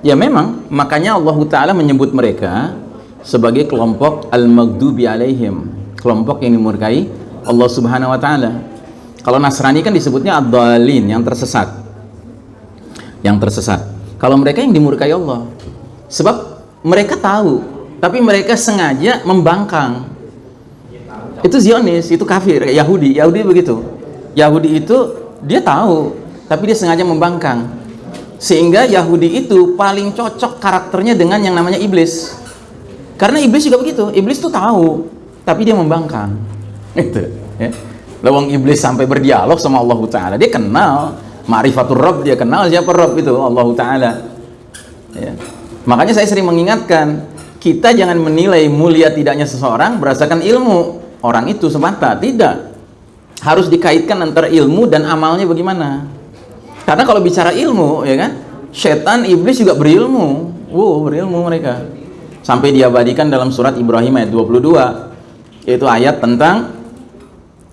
Ya memang, makanya Allah Ta'ala menyebut mereka sebagai kelompok al-maghdubi alaihim, kelompok yang dimurkai Allah Subhanahu wa taala. Kalau Nasrani kan disebutnya ad yang tersesat. Yang tersesat. Kalau mereka yang dimurkai Allah. Sebab mereka tahu, tapi mereka sengaja membangkang. Itu Zionis, itu kafir, Yahudi. Yahudi begitu. Yahudi itu dia tahu, tapi dia sengaja membangkang sehingga Yahudi itu paling cocok karakternya dengan yang namanya iblis. Karena iblis juga begitu. Iblis tuh tahu tapi dia membangkang. Itu ya. Lawang iblis sampai berdialog sama Allah Ta'ala. Dia kenal. Ma'rifatul Rabb dia kenal siapa Rabb itu Allah Ta'ala. Ya. makanya saya sering mengingatkan kita jangan menilai mulia tidaknya seseorang berdasarkan ilmu. Orang itu semata tidak. Harus dikaitkan antara ilmu dan amalnya bagaimana karena kalau bicara ilmu ya kan setan iblis juga berilmu. Wow berilmu mereka. Sampai diabadikan dalam surat Ibrahim ayat 22 yaitu ayat tentang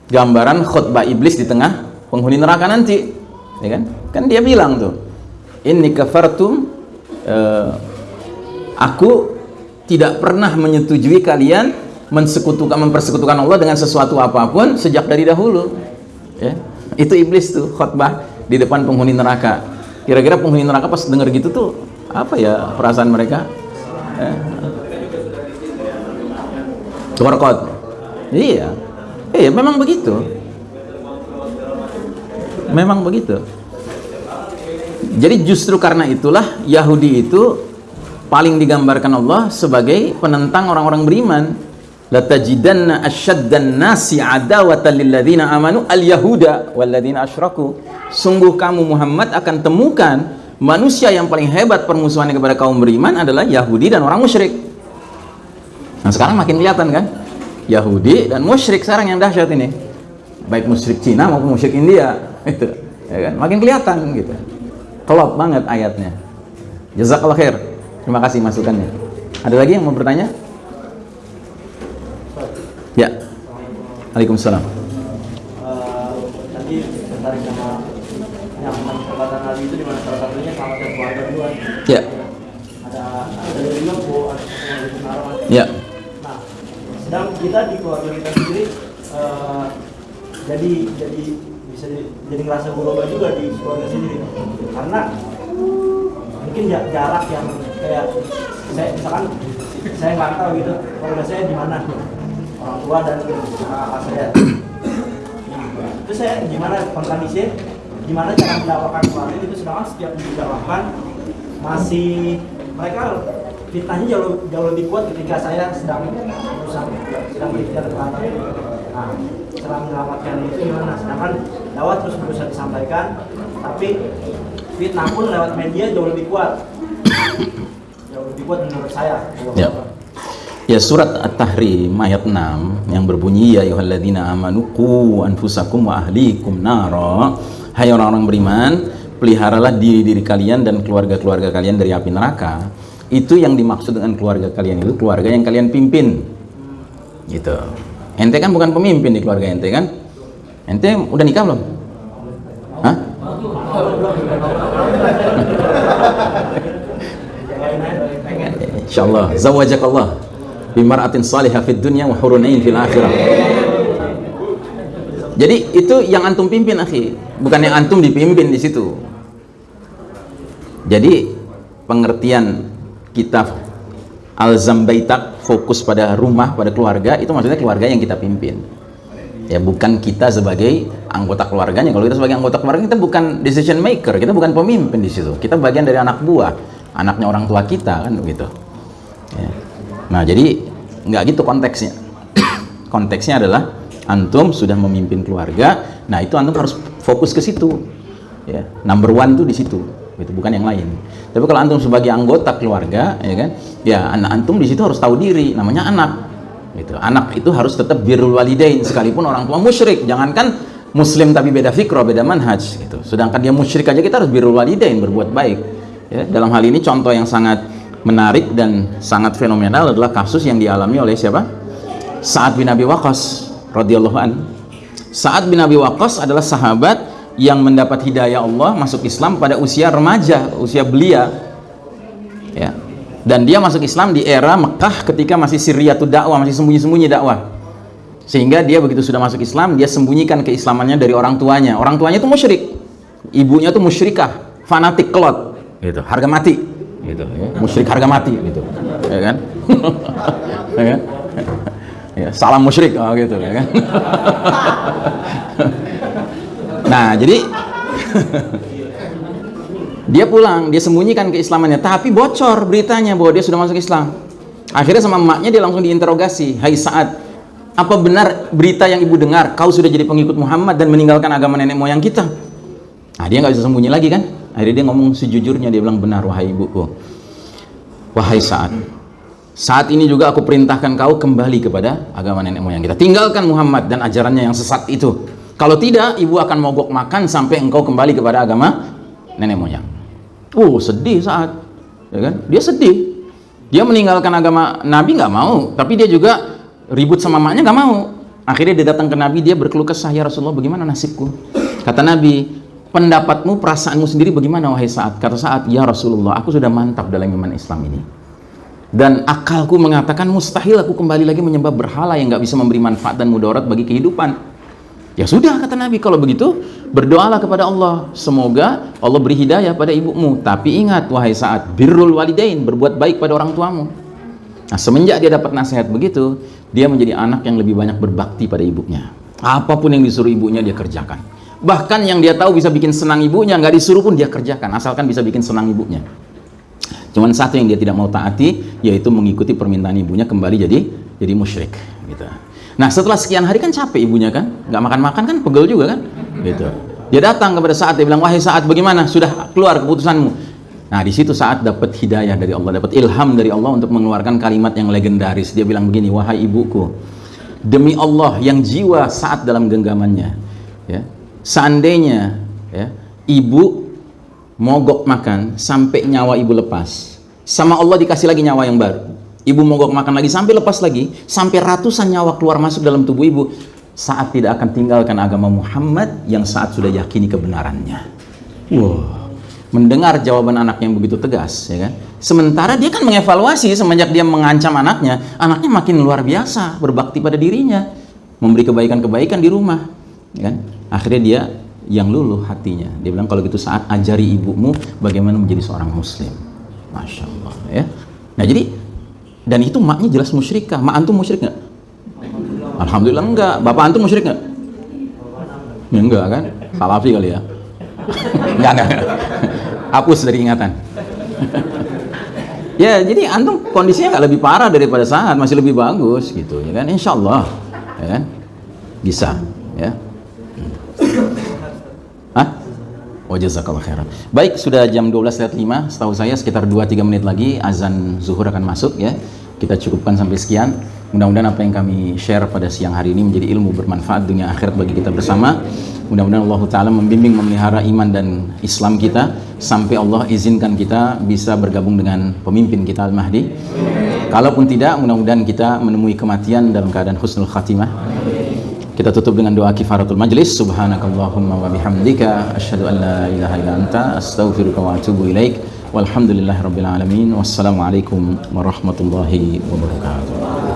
gambaran khutbah iblis di tengah penghuni neraka nanti. Ya kan? Kan dia bilang tuh ini kafartum uh, aku tidak pernah menyetujui kalian mensekutukan mempersekutukan Allah dengan sesuatu apa pun sejak dari dahulu. Ya. Itu iblis tuh khutbah di depan penghuni neraka. Kira-kira penghuni neraka pas dengar gitu tuh apa ya perasaan mereka. Warqat. iya. Iya memang begitu. Memang begitu. Jadi justru karena itulah Yahudi itu paling digambarkan Allah sebagai penentang orang-orang beriman. Latajidanna asyaddan nasi adawatan lilladzina amanu al-yahuda walladzina asyraku sungguh kamu Muhammad akan temukan manusia yang paling hebat permusuhannya kepada kaum beriman adalah Yahudi dan orang musyrik nah sekarang makin kelihatan kan Yahudi dan musyrik sekarang yang dahsyat ini baik musyrik Cina maupun musyrik India itu ya kan makin kelihatan gitu kelop banget ayatnya jazakallah khair Terima kasih masukannya. Ada lagi yang mau bertanya? Ya. Waalaikumsalam. Uh, tadi tertarik sama yang perkataan tadi itu di mana salah satunya sama keluarga dua. Ya. Ada ada dari Semarang. Ya. Nah, sedang kita di keluarga kita sendiri uh, jadi jadi bisa jadi ngerasa berubah juga di keluarga sendiri karena mungkin jarak yang kayak saya misalkan saya nggak tahu gitu keluarga saya di mana orang tua dan kakak saya itu saya gimana kondisi gimana cara mendapatkan keluarga itu sedangkan setiap didakwahkan masih mereka fitnahnya jauh jauh lebih kuat ketika saya sedang berusaha sedang berikhtiar terlambat nah cara menyelamatkan itu gimana sedangkan dakwah terus berusaha disampaikan tapi fitnah pun lewat media jauh lebih kuat jauh lebih kuat menurut saya Ya. Ya surat At-Tahrim ayat 6 yang berbunyi ya ayyuhalladzina amanu qu anfusakum wa ahlikum nara. Hai orang-orang beriman, peliharalah diri diri kalian dan keluarga-keluarga kalian dari api neraka. Itu yang dimaksud dengan keluarga kalian itu keluarga yang kalian pimpin. Gitu. Ente kan bukan pemimpin di keluarga ente kan? Ente udah nikah belum? Hah? Insyaallah zawajakallah bimaratin salihah fid dunya wa hurunain fil akhirah. Jadi itu yang antum pimpin akhi, bukan yang antum dipimpin di situ. Jadi pengertian kita al-zambaitak fokus pada rumah, pada keluarga itu maksudnya keluarga yang kita pimpin. Ya bukan kita sebagai anggota keluarganya. Kalau kita sebagai anggota keluarga kita bukan decision maker, kita bukan pemimpin di situ. Kita bagian dari anak buah, anaknya orang tua kita kan begitu. Ya. Nah jadi nggak gitu konteksnya. konteksnya adalah antum sudah memimpin keluarga, nah itu antum harus fokus ke situ. Ya, number one tuh di situ, itu bukan yang lain. Tapi kalau antum sebagai anggota keluarga, ya kan, ya anak antum di situ harus tahu diri, namanya anak. Gitu. Anak itu harus tetap birrul walidain sekalipun orang tua musyrik. Jangankan muslim tapi beda fikroh, beda manhaj gitu. Sedangkan dia musyrik aja kita harus birrul walidain, berbuat baik. Ya, dalam hal ini contoh yang sangat menarik dan sangat fenomenal adalah kasus yang dialami oleh siapa? Sa'ad bin Abi Waqqas radhiyallahu an. Sa'ad bin Abi Waqqas adalah sahabat yang mendapat hidayah Allah masuk Islam pada usia remaja, usia belia. Ya. Dan dia masuk Islam di era Mekah ketika masih sirriyatud dakwah, masih sembunyi-sembunyi dakwah. Sehingga dia begitu sudah masuk Islam, dia sembunyikan keislamannya dari orang tuanya. Orang tuanya itu musyrik. Ibunya itu musyrikah, fanatik kelot, gitu, harga mati gitu ya. musyrik harga mati gitu ya kan ya kan ya, salam musyrik oh, gitu ya kan nah jadi Dia pulang, dia sembunyikan keislamannya, tapi bocor beritanya bahwa dia sudah masuk Islam. Akhirnya sama emaknya dia langsung diinterogasi, "Hai saat apa benar berita yang ibu dengar? Kau sudah jadi pengikut Muhammad dan meninggalkan agama nenek moyang kita?" Nah, dia nggak bisa sembunyi lagi kan? Akhirnya dia ngomong sejujurnya, dia bilang, "Benar, wahai ibuku. Wahai saat, saat ini juga aku perintahkan kau kembali kepada agama nenek moyang kita. Tinggalkan Muhammad dan ajarannya yang sesat itu. Kalau tidak, ibu akan mogok makan sampai engkau kembali kepada agama nenek moyang." Oh, sedih saat, ya kan? Dia sedih. Dia meninggalkan agama Nabi nggak mau, tapi dia juga ribut sama maknya nggak mau. Akhirnya dia datang ke Nabi, dia berkeluh kesah, ya Rasulullah, bagaimana nasibku? Kata Nabi, pendapatmu, perasaanmu sendiri bagaimana wahai saat? Kata saat, ya Rasulullah, aku sudah mantap dalam iman Islam ini. Dan akalku mengatakan mustahil aku kembali lagi menyembah berhala yang nggak bisa memberi manfaat dan mudarat bagi kehidupan. Ya sudah kata Nabi, kalau begitu berdoalah kepada Allah. Semoga Allah beri hidayah pada ibumu. Tapi ingat wahai saat birrul walidain, berbuat baik pada orang tuamu. Nah, semenjak dia dapat nasihat begitu, dia menjadi anak yang lebih banyak berbakti pada ibunya. Apa pun yang disuruh ibunya dia kerjakan. Bahkan yang dia tahu bisa bikin senang ibunya, nggak disuruh pun dia kerjakan, asalkan bisa bikin senang ibunya. Cuman satu yang dia tidak mau taati, yaitu mengikuti permintaan ibunya kembali jadi jadi musyrik. Gitu. Nah setelah sekian hari kan capek ibunya kan, nggak makan-makan kan, pegel juga kan, gitu. Dia datang kepada saat dia bilang, wahai saat bagaimana, sudah keluar keputusanmu. Nah di situ saat dapat hidayah dari Allah, dapat ilham dari Allah untuk mengeluarkan kalimat yang legendaris. Dia bilang begini, wahai ibuku, demi Allah yang jiwa saat dalam genggamannya, ya, seandainya ya, ibu mogok makan sampai nyawa ibu lepas, sama Allah dikasih lagi nyawa yang baru. Ibu mogok makan lagi sampai lepas lagi sampai ratusan nyawa keluar masuk dalam tubuh ibu. Saat tidak akan tinggalkan agama Muhammad yang saat sudah yakini kebenarannya. Wow mendengar jawaban anak yang begitu tegas ya kan? Sementara dia kan mengevaluasi semenjak dia mengancam anaknya anaknya makin luar biasa berbakti pada dirinya memberi kebaikan-kebaikan di rumah ya kan? Akhirnya dia yang luluh hatinya. Dia bilang kalau gitu saat ajari ibumu bagaimana menjadi seorang muslim. Masya Allah ya. Nah jadi dan itu maknya jelas musyrikah. Mak antum musyrik nggak? Alhamdulillah enggak bapak antum musyrik nggak? Ya, enggak kan? Salafi kali ya. Enggak, enggak enggak hapus dari ingatan. Ya jadi antum kondisinya nggak lebih parah daripada saat. Masih lebih bagus gitu ya kan? Insya Allah ya kan? Bisa ya Hah? Oh jazakallah khairan. Baik, sudah jam 12 lewat 5. Setahu saya sekitar 2-3 menit lagi azan zuhur akan masuk ya. Kita cukupkan sampai sekian. Mudah-mudahan apa yang kami share pada siang hari ini menjadi ilmu bermanfaat dunia akhirat bagi kita bersama. Mudah-mudahan Allah Ta'ala membimbing memelihara iman dan Islam kita sampai Allah izinkan kita bisa bergabung dengan pemimpin kita Al-Mahdi. Kalaupun tidak, mudah-mudahan kita menemui kematian dalam keadaan husnul khatimah. Kita tutup dengan doa kifaratul majlis. Subhanakallahumma wa bihamdika asyhadu an la ilaha illa anta astaghfiruka wa atubu ilaik. Walhamdulillahirabbil alamin. Wassalamualaikum warahmatullahi wabarakatuh.